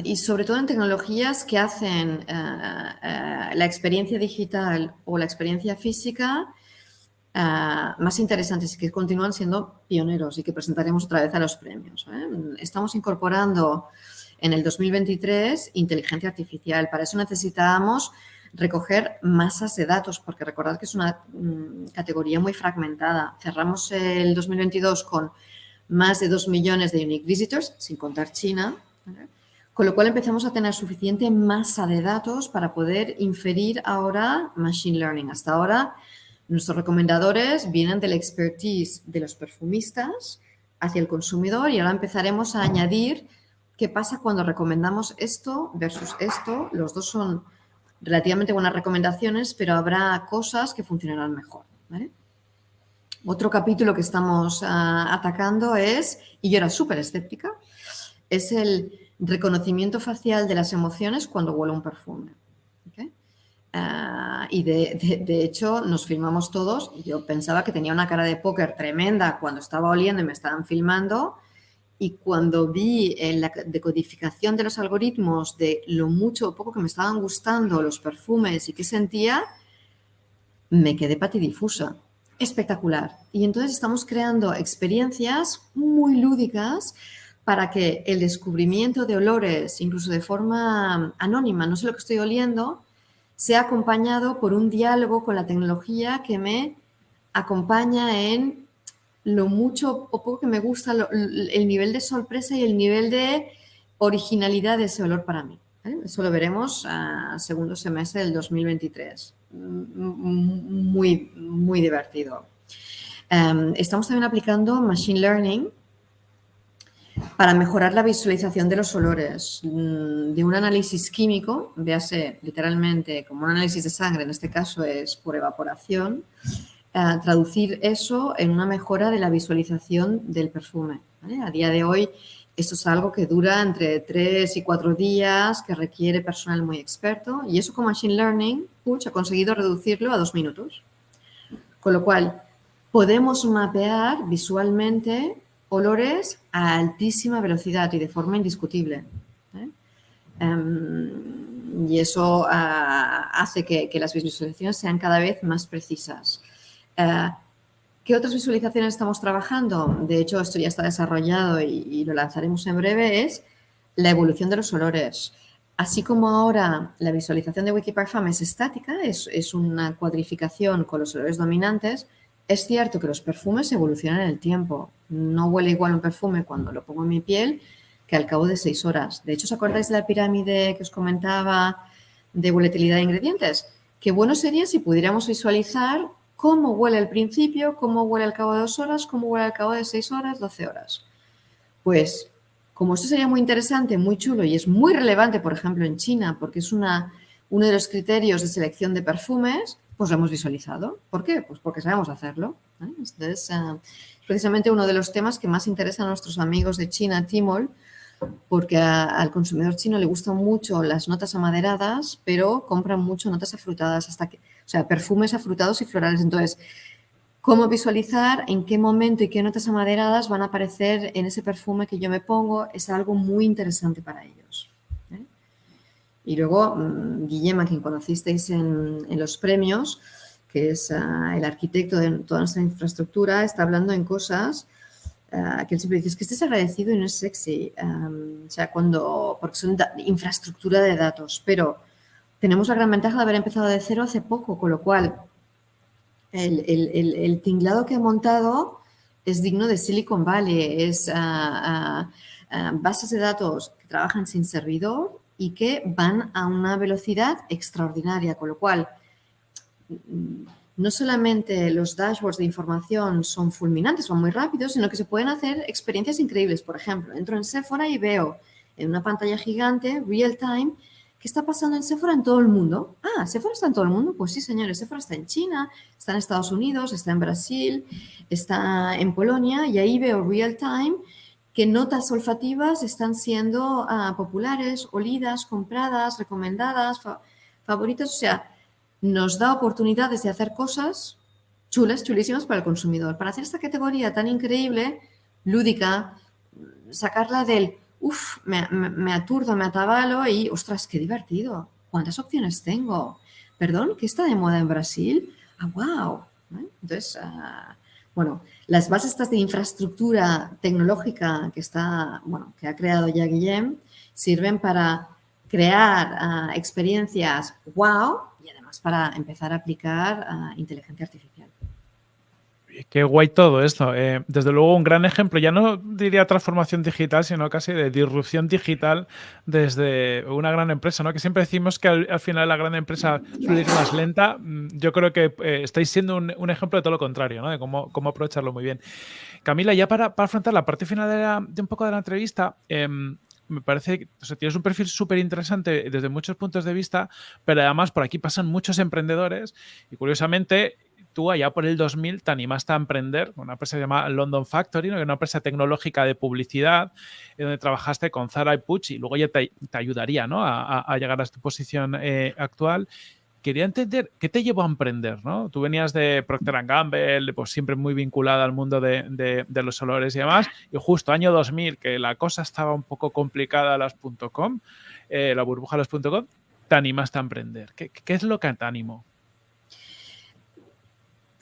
y sobre todo en tecnologías que hacen eh, la experiencia digital o la experiencia física Ah, más interesantes y que continúan siendo pioneros y que presentaremos otra vez a los premios. ¿eh? Estamos incorporando en el 2023 inteligencia artificial. Para eso necesitábamos recoger masas de datos, porque recordad que es una mm, categoría muy fragmentada. Cerramos el 2022 con más de 2 millones de unique visitors, sin contar China, con lo cual empezamos a tener suficiente masa de datos para poder inferir ahora machine learning. Hasta ahora Nuestros recomendadores vienen de la expertise de los perfumistas hacia el consumidor y ahora empezaremos a añadir qué pasa cuando recomendamos esto versus esto. Los dos son relativamente buenas recomendaciones, pero habrá cosas que funcionarán mejor. Otro capítulo que estamos ah, atacando es, y yo era súper escéptica, es el reconocimiento facial de las emociones cuando huele un perfume. Ah, y de, hecho nos filmamos todos y yo pensaba que tenía una cara de póker tremenda cuando estaba oliendo y me estaban filmando y cuando vi en la decodificación de los algoritmos de lo mucho o poco que me estaban gustando los perfumes y qué sentía, me quedé patidifusa. Espectacular. Y entonces estamos creando experiencias muy lúdicas para que el descubrimiento de olores, incluso de forma anónima, no sé lo que estoy oliendo, sea acompañado por un diálogo con la tecnología que me acompaña en lo mucho o poco que me gusta el nivel de sorpresa y el nivel de originalidad de ese olor para mí. Eso lo veremos a segundo semestre del 2023. Muy, muy divertido. Em, estamos también aplicando Machine Learning para mejorar la visualización de los olores, mm, de un análisis químico, véase literalmente como un análisis de sangre, en este caso es por evaporación, eh, traducir eso en una mejora de la visualización del perfume. A día de hoy esto es algo que dura entre 3 y 4 días, que requiere personal muy experto y eso con Machine Learning, Puch ha conseguido reducirlo a dos minutos. Con lo cual, podemos mapear visualmente olores a altísima velocidad y de forma indiscutible. ¿eh? Em, y eso ah, hace que, las visualizaciones sean cada vez más precisas. Eh, ¿Qué otras visualizaciones estamos trabajando? De hecho, esto ya está desarrollado y, lo lanzaremos en breve, es la evolución de los olores. Así como ahora la visualización de Wikiparfum es estática, es, es una cuadrificación con los olores dominantes, es cierto que los perfumes evolucionan en el tiempo. No huele igual un perfume cuando lo pongo en mi piel que al cabo de seis horas. De hecho, ¿os acordáis de la pirámide que os comentaba de volatilidad de ingredientes? Qué bueno sería si pudiéramos visualizar cómo huele al principio, cómo huele al cabo de dos horas, cómo huele al cabo de seis horas, doce horas. Pues como esto sería muy interesante, muy chulo y es muy relevante, por ejemplo, en China, porque es una, uno de los criterios de selección de perfumes, pues lo hemos visualizado. ¿Por qué? Pues porque sabemos hacerlo. ¿eh? Entonces, uh, precisamente uno de los temas que más interesa a nuestros amigos de China, Timol, porque al consumidor chino le gustan mucho las notas amaderadas, pero compran mucho notas afrutadas, hasta que, o sea, perfumes afrutados y florales. Entonces, ¿cómo visualizar en qué momento y qué notas amaderadas van a aparecer en ese perfume que yo me pongo? Es algo muy interesante para ellos. Y luego, mm, Guillem, a quien conocisteis en, los premios, que es ah, el arquitecto de toda nuestra infraestructura, está hablando en cosas ah, que él siempre dice, es que estés agradecido y no es sexy, o sea, cuando, porque son infraestructura de datos, pero tenemos la gran ventaja de haber empezado de cero hace poco, con lo cual el, tinglado que he montado es digno de Silicon Valley, es ah, bases de datos que trabajan sin servidor, y que van a una velocidad extraordinaria, con lo cual no solamente los dashboards de información son fulminantes, son muy rápidos, sino que se pueden hacer experiencias increíbles. Por ejemplo, entro en Sephora y veo en una pantalla gigante, real time, ¿qué está pasando en Sephora en todo el mundo? Ah, Sephora está en todo el mundo. Pues sí, señores, Sephora está en China, está en Estados Unidos, está en Brasil, está en Polonia y ahí veo real time qué notas olfativas están siendo ah, populares, olidas, compradas, recomendadas, favoritas. O sea, nos da oportunidades de hacer cosas chulas, chulísimas para el consumidor. Para hacer esta categoría tan increíble, lúdica, sacarla del, uff, me, aturdo, me atabalo y, ostras, qué divertido. ¿Cuántas opciones tengo? Perdón, ¿qué está de moda en Brasil? Ah, wow. Entonces, ah, bueno, las bases estas de infraestructura tecnológica que, está, bueno, que ha creado ya Guillem sirven para crear ah, experiencias wow y además para empezar a aplicar uh, inteligencia artificial. Qué guay todo esto. Eh, desde luego, un gran ejemplo, ya no diría transformación digital, sino casi de disrupción digital desde una gran empresa, ¿no? Que siempre decimos que al, final la gran empresa suele ir más lenta. Mm, yo creo que eh, estáis siendo un, ejemplo de todo lo contrario, ¿no? De cómo, aprovecharlo muy bien. Camila, ya para, afrontar la parte final de, un poco de la entrevista, em, me parece que tienes un perfil súper interesante desde muchos puntos de vista, pero además por aquí pasan muchos emprendedores y curiosamente tú allá por el 2000 te animaste a emprender una empresa llamada London Factory, una empresa tecnológica de publicidad, donde trabajaste con Zara y Puch y luego ya te, ayudaría ¿no? a, llegar a tu posición eh, actual. Quería entender qué te llevó a emprender, ¿no? Tú venías de Procter Gamble, pues siempre muy vinculada al mundo de, los olores y demás, y justo año 2000, que la cosa estaba un poco complicada, las .com, eh, la burbuja las .com, te animaste a emprender. ¿Qué, ¿Qué, es lo que te animó?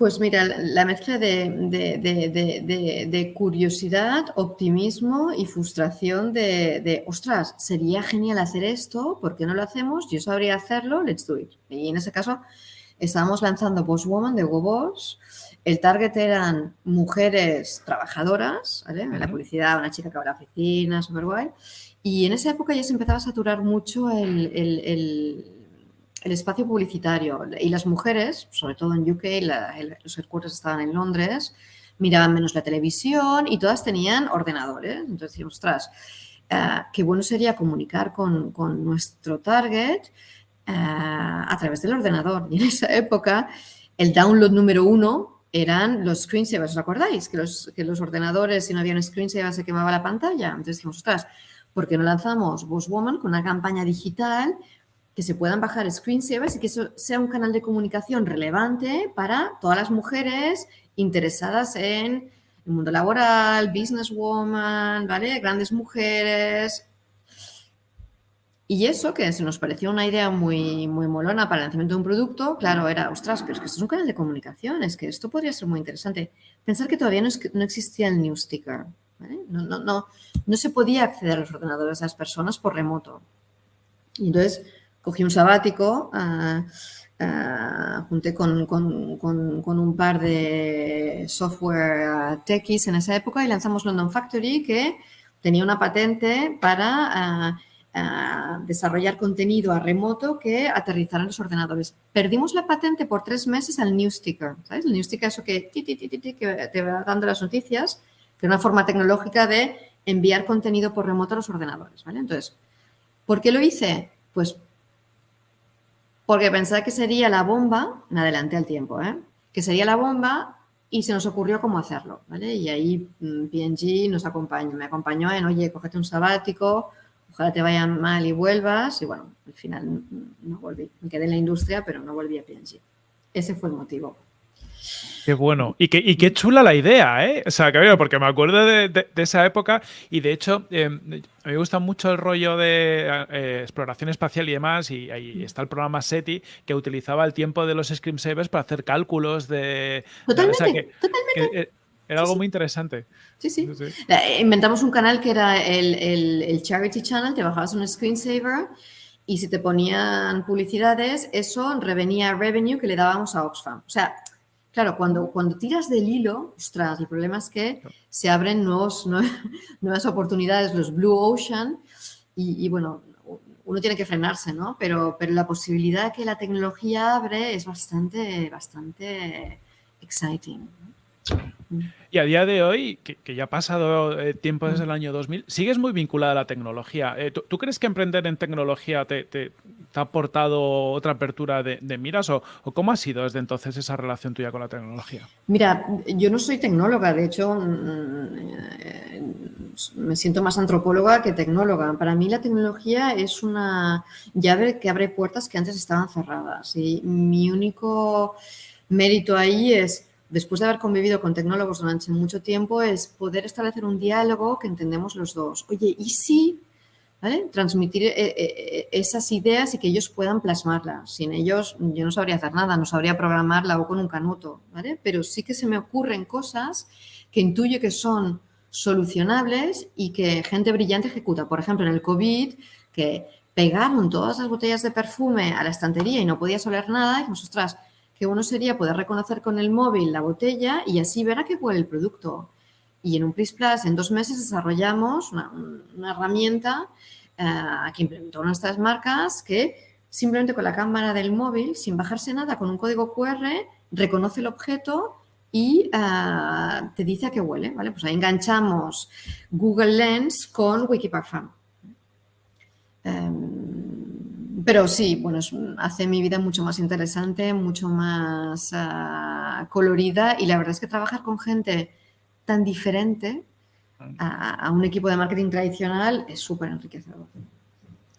Pues mira, la mezcla de, curiosidad, optimismo y frustración de, ostras, sería genial hacer esto, ¿por qué no lo hacemos? Yo sabría hacerlo, let's do it. Y en ese caso estábamos lanzando Boss Woman de Hugo Boss. El target eran mujeres trabajadoras, ¿vale? En la publicidad, una chica que va a la oficina, súper guay. Y en esa época ya se empezaba a saturar mucho el, el, espacio publicitario. Y las mujeres, sobre todo en UK, los headquarters estaban en Londres, miraban menos la televisión y todas tenían ordenadores. Entonces decíamos, ostras, uh, qué bueno sería comunicar con, con nuestro target uh, a través del ordenador. Y en esa época, el download número uno eran los screensavers, ¿os acordáis? Que los, que los ordenadores, si no había un screensaver, se quemaba la pantalla. Entonces dijimos, ostras, ¿por qué no lanzamos Boss Woman con una campaña digital que se puedan bajar screensavers y que eso sea un canal de comunicación relevante para todas las mujeres interesadas en el mundo laboral, businesswoman, ¿vale? Grandes mujeres. Y eso, que se nos pareció una idea muy, muy molona para el lanzamiento de un producto, claro, era, ostras, pero es que esto es un canal de comunicación, es que esto podría ser muy interesante. Pensar que todavía no, existía el New Sticker, no, no, no, no se podía acceder a los ordenadores de las personas por remoto. Y entonces cogí un sabático, uh, junté con, un par de software techies en esa época y lanzamos London Factory que tenía una patente para desarrollar contenido a remoto que aterrizara en los ordenadores. Perdimos la patente por tres meses al New Sticker, ¿sabes? El New Sticker eso que, que te va dando las noticias, que es una forma tecnológica de enviar contenido por remoto a los ordenadores, ¿vale? Entonces, ¿por qué lo hice? Pues porque pensaba que sería la bomba, me adelanté al tiempo, ¿eh? que sería la bomba y se nos ocurrió cómo hacerlo, ¿vale? Y ahí mm, PNG nos acompañó, me acompañó en, oye, cógete un sabático, ojalá te vaya mal y vuelvas. Y bueno, al final no volví, me quedé en la industria, pero no volví a PNG. Ese fue el motivo. Qué bueno. Y qué, qué chula la idea, ¿eh? O sea, que porque me acuerdo de, esa época y de hecho eh, a mí me gusta mucho el rollo de eh, exploración espacial y demás y ahí está el programa SETI que utilizaba el tiempo de los screensavers para hacer cálculos de... Totalmente, totalmente. Eh, era algo muy interesante. Sí, sí, Inventamos un canal que era el, el, el Charity Channel, te bajabas un screensaver y si te ponían publicidades, eso revenía revenue que le dábamos a Oxfam. O sea, Claro, cuando, cuando tiras del hilo, ostras, el problema es que se abren nuevos, [LAUGHS] nuevas oportunidades, los Blue Ocean, y, bueno, uno tiene que frenarse, ¿no? Pero, pero la posibilidad que la tecnología abre es bastante, bastante exciting. Y a día de hoy, que, ya ha pasado eh, tiempo desde el año 2000, sigues muy vinculada a la tecnología. Eh, ¿tú, crees que emprender en tecnología te, ha aportado otra apertura de, miras o, cómo ha sido desde entonces esa relación tuya con la tecnología? Mira, yo no soy tecnóloga, de hecho mm, eh, me siento más antropóloga que tecnóloga. Para mí la tecnología es una llave que abre puertas que antes estaban cerradas y mi único mérito ahí es después de haber convivido con tecnólogos durante mucho tiempo, es poder establecer un diálogo que entendemos los dos. Oye, ¿y si ¿vale? transmitir eh, eh, eh, esas ideas y que ellos puedan plasmarlas? Sin ellos yo no sabría hacer nada, no sabría programarla o con un canuto, ¿vale? Pero sí que se me ocurren cosas que intuyo que son solucionables y que gente brillante ejecuta. Por ejemplo, en el COVID, que pegaron todas las botellas de perfume a la estantería y no podías oler nada, y dijimos, que uno sería poder reconocer con el móvil la botella y así ver a qué huele el producto. Y en un Plus Plus, en dos meses, desarrollamos una, herramienta eh, que implementó nuestras marcas que simplemente con la cámara del móvil, sin bajarse nada, con un código QR, reconoce el objeto y eh, te dice a qué huele. ¿vale? Pues ahí enganchamos Google Lens con Wikiparfum. Pero sí, bueno, hace mi vida mucho más interesante, mucho más ah, colorida y la verdad es que trabajar con gente tan diferente a, un equipo de marketing tradicional es súper enriquecedor.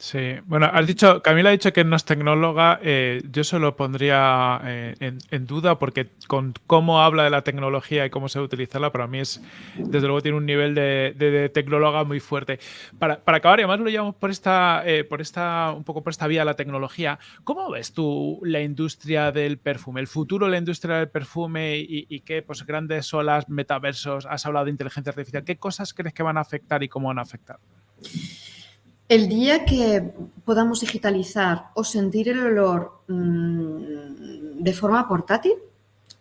Sí, bueno, has dicho, Camila ha dicho que no es tecnóloga, eh, yo se lo pondría eh, en, duda porque con cómo habla de la tecnología y cómo se utilizarla, para mí es, desde luego tiene un nivel de, tecnóloga muy fuerte. Para, acabar, y además lo llevamos por esta, eh, por esta, un poco por esta vía de la tecnología, ¿cómo ves tú la industria del perfume, el futuro de la industria del perfume y, qué pues, grandes olas, metaversos, has hablado de inteligencia artificial, qué cosas crees que van a afectar y cómo van a afectar? El día que podamos digitalizar o sentir el olor mm, de forma portátil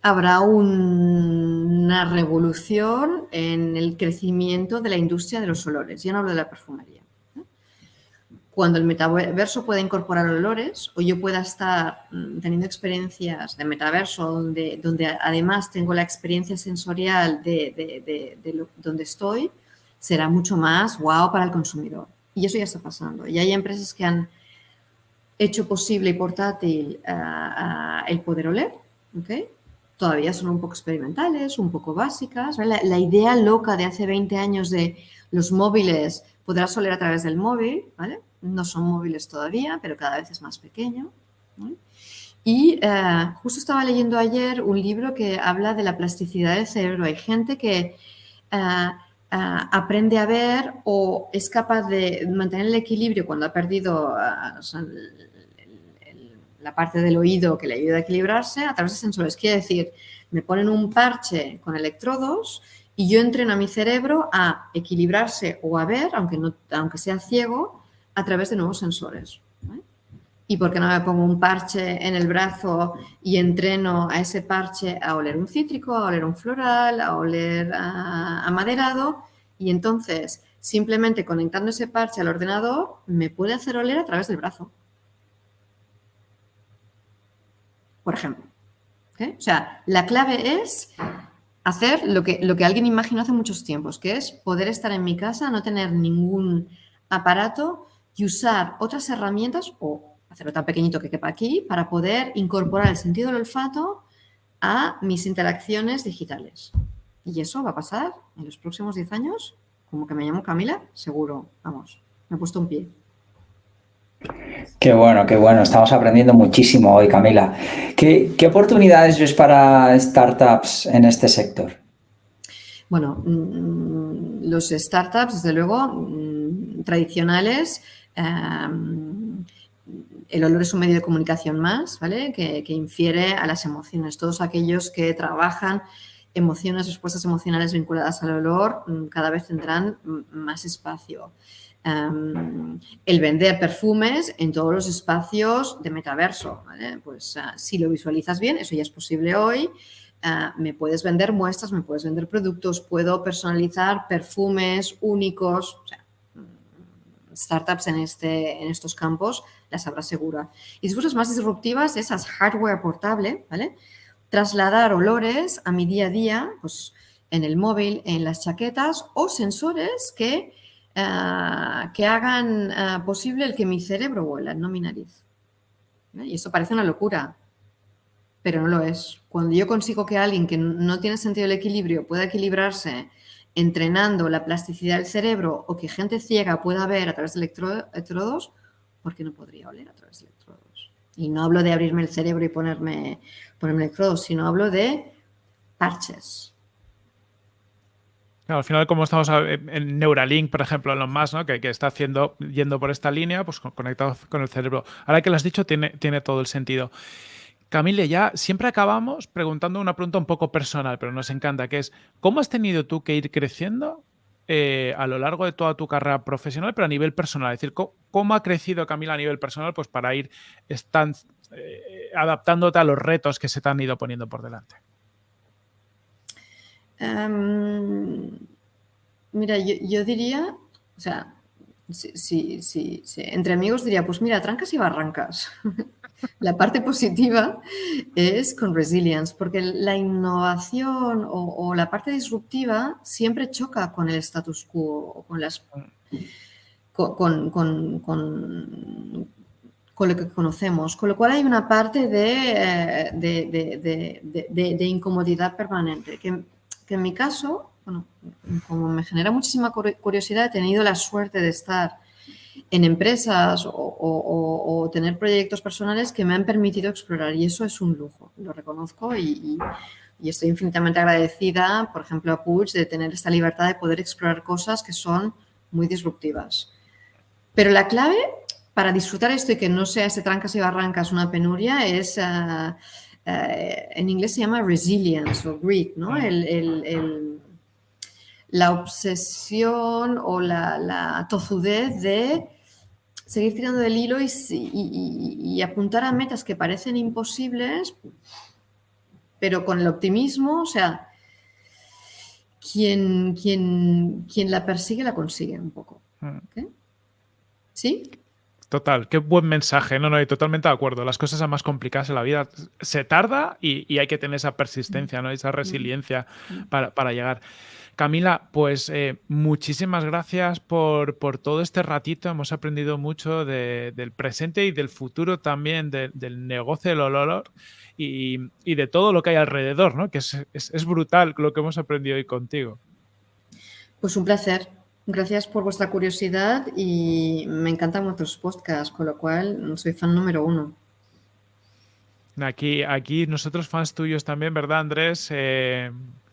habrá una revolución en el crecimiento de la industria de los olores. Ya no hablo de la perfumería. Cuando el metaverso pueda incorporar olores o yo pueda estar mm, teniendo experiencias de metaverso donde, donde además tengo la experiencia sensorial de, donde estoy, será mucho más wow para el consumidor. Y eso ya está pasando. Y hay empresas que han hecho posible y portátil eh, eh, el poder oler, ¿okay? todavía son un poco experimentales, un poco básicas. La, idea loca de hace 20 años de los móviles, podrás oler a través del móvil, ¿vale? No son móviles todavía, pero cada vez es más pequeño. Y eh, justo estaba leyendo ayer un libro que habla de la plasticidad del cerebro. Hay gente que eh, aprende a ver o es capaz de mantener el equilibrio cuando ha perdido la parte del oído que le ayuda a equilibrarse a través de sensores. Quiere decir, me ponen un parche con electrodos y yo entreno a mi cerebro a equilibrarse o a ver, aunque, no, aunque sea ciego, a través de nuevos sensores. ¿Y por qué no me pongo un parche en el brazo y entreno a ese parche a oler un cítrico, a oler un floral, a oler amaderado? Y entonces, simplemente conectando ese parche al ordenador, me puede hacer oler a través del brazo. por ejemplo. O sea, la clave es hacer lo que, lo que alguien imaginó hace muchos tiempos, que es poder estar en mi casa, no tener ningún aparato y usar otras herramientas o hacerlo tan pequeñito que quepa aquí para poder incorporar el sentido del olfato a mis interacciones digitales. Y eso va a pasar en los próximos 10 años, como que me llamo Camila, seguro, vamos, me he puesto un pie. Qué bueno, qué bueno. Estamos aprendiendo muchísimo hoy, Camila. ¿Qué, oportunidades ves para startups en este sector? Bueno, mm, los startups, desde luego, mm, tradicionales, em, el olor es un medio de comunicación más, ¿vale? Que, que, infiere a las emociones. Todos aquellos que trabajan emociones, respuestas emocionales vinculadas al olor, mm, cada vez tendrán más espacio el vender perfumes en todos los espacios de metaverso. Pues ah, si lo visualizas bien, eso ya es posible hoy. Ah, me puedes vender muestras, me puedes vender productos, puedo personalizar perfumes únicos. Mm, startups en, este, en estos campos las habrá segura. Y después más disruptivas, esas hardware portable, ¿vale? Trasladar olores a mi día a día, pues en el móvil, en las chaquetas o sensores que Ah, que hagan ah, posible el que mi cerebro vuela, no mi nariz. Y eso parece una locura, pero no lo es. Cuando yo consigo que alguien que no tiene sentido del equilibrio pueda equilibrarse entrenando la plasticidad del cerebro o que gente ciega pueda ver a través de electrodos, ¿por qué no podría oler a través de electrodos? Y no hablo de abrirme el cerebro y ponerme, ponerme electrodos, sino hablo de parches, al final, como estamos en Neuralink, por ejemplo, Elon Musk, ¿no? que, que, está haciendo, yendo por esta línea, pues conectado con el cerebro. Ahora que lo has dicho, tiene, tiene todo el sentido. Camille, ya siempre acabamos preguntando una pregunta un poco personal, pero nos encanta, que es, ¿cómo has tenido tú que ir creciendo eh, a lo largo de toda tu carrera profesional, pero a nivel personal? Es decir, ¿cómo, ha crecido Camila a nivel personal pues, para ir eh, adaptándote a los retos que se te han ido poniendo por delante? Em, mira, yo, diría, o sea, si, entre amigos diría, pues mira, trancas y barrancas. [LAUGHS] la parte positiva es con resilience, porque la innovación o, la parte disruptiva siempre choca con el status quo, con las... Con, lo que conocemos, con lo cual hay una parte de, de incomodidad permanente que en mi caso, bueno, como me genera muchísima curiosidad, he tenido la suerte de estar en empresas o, tener proyectos personales que me han permitido explorar y eso es un lujo, lo reconozco y, estoy infinitamente agradecida, por ejemplo, a Puig de tener esta libertad de poder explorar cosas que son muy disruptivas. Pero la clave para disfrutar esto y que no sea ese trancas y barrancas una penuria es... Ah, eh, en inglés se llama resilience o grit, ¿no? La obsesión o la, tozudez de seguir tirando del hilo y, apuntar a metas que parecen imposibles, pero con el optimismo, o sea, quien, quien, quien la persigue la consigue un poco. Mm. ¿Sí? Total, qué buen mensaje. No, no, totalmente de acuerdo. Las cosas son más complicadas en la vida se tarda y, hay que tener esa persistencia, ¿no? esa resiliencia para, llegar. Camila, pues eh, muchísimas gracias por, todo este ratito. Hemos aprendido mucho del presente y del futuro también del negocio del olor y, de todo lo que hay alrededor, ¿no? Que es, es brutal lo que hemos aprendido hoy contigo. Pues un placer. Gracias por vuestra curiosidad y me encantan vuestros podcasts, con lo cual soy fan número uno. Aquí, aquí nosotros fans tuyos también, ¿verdad, Andrés? Eh,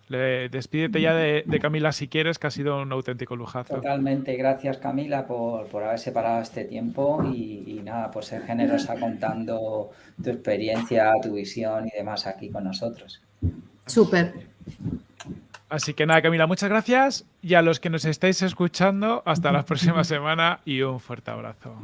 despídete ya de, Camila si quieres, que ha sido un auténtico lujazo. Totalmente, gracias Camila por, haber separado este tiempo y, nada, por ser generosa contando tu experiencia, tu visión y demás aquí con nosotros. Súper. Así que nada, Camila, muchas gracias. Y a los que nos estáis escuchando, hasta la próxima semana y un fuerte abrazo.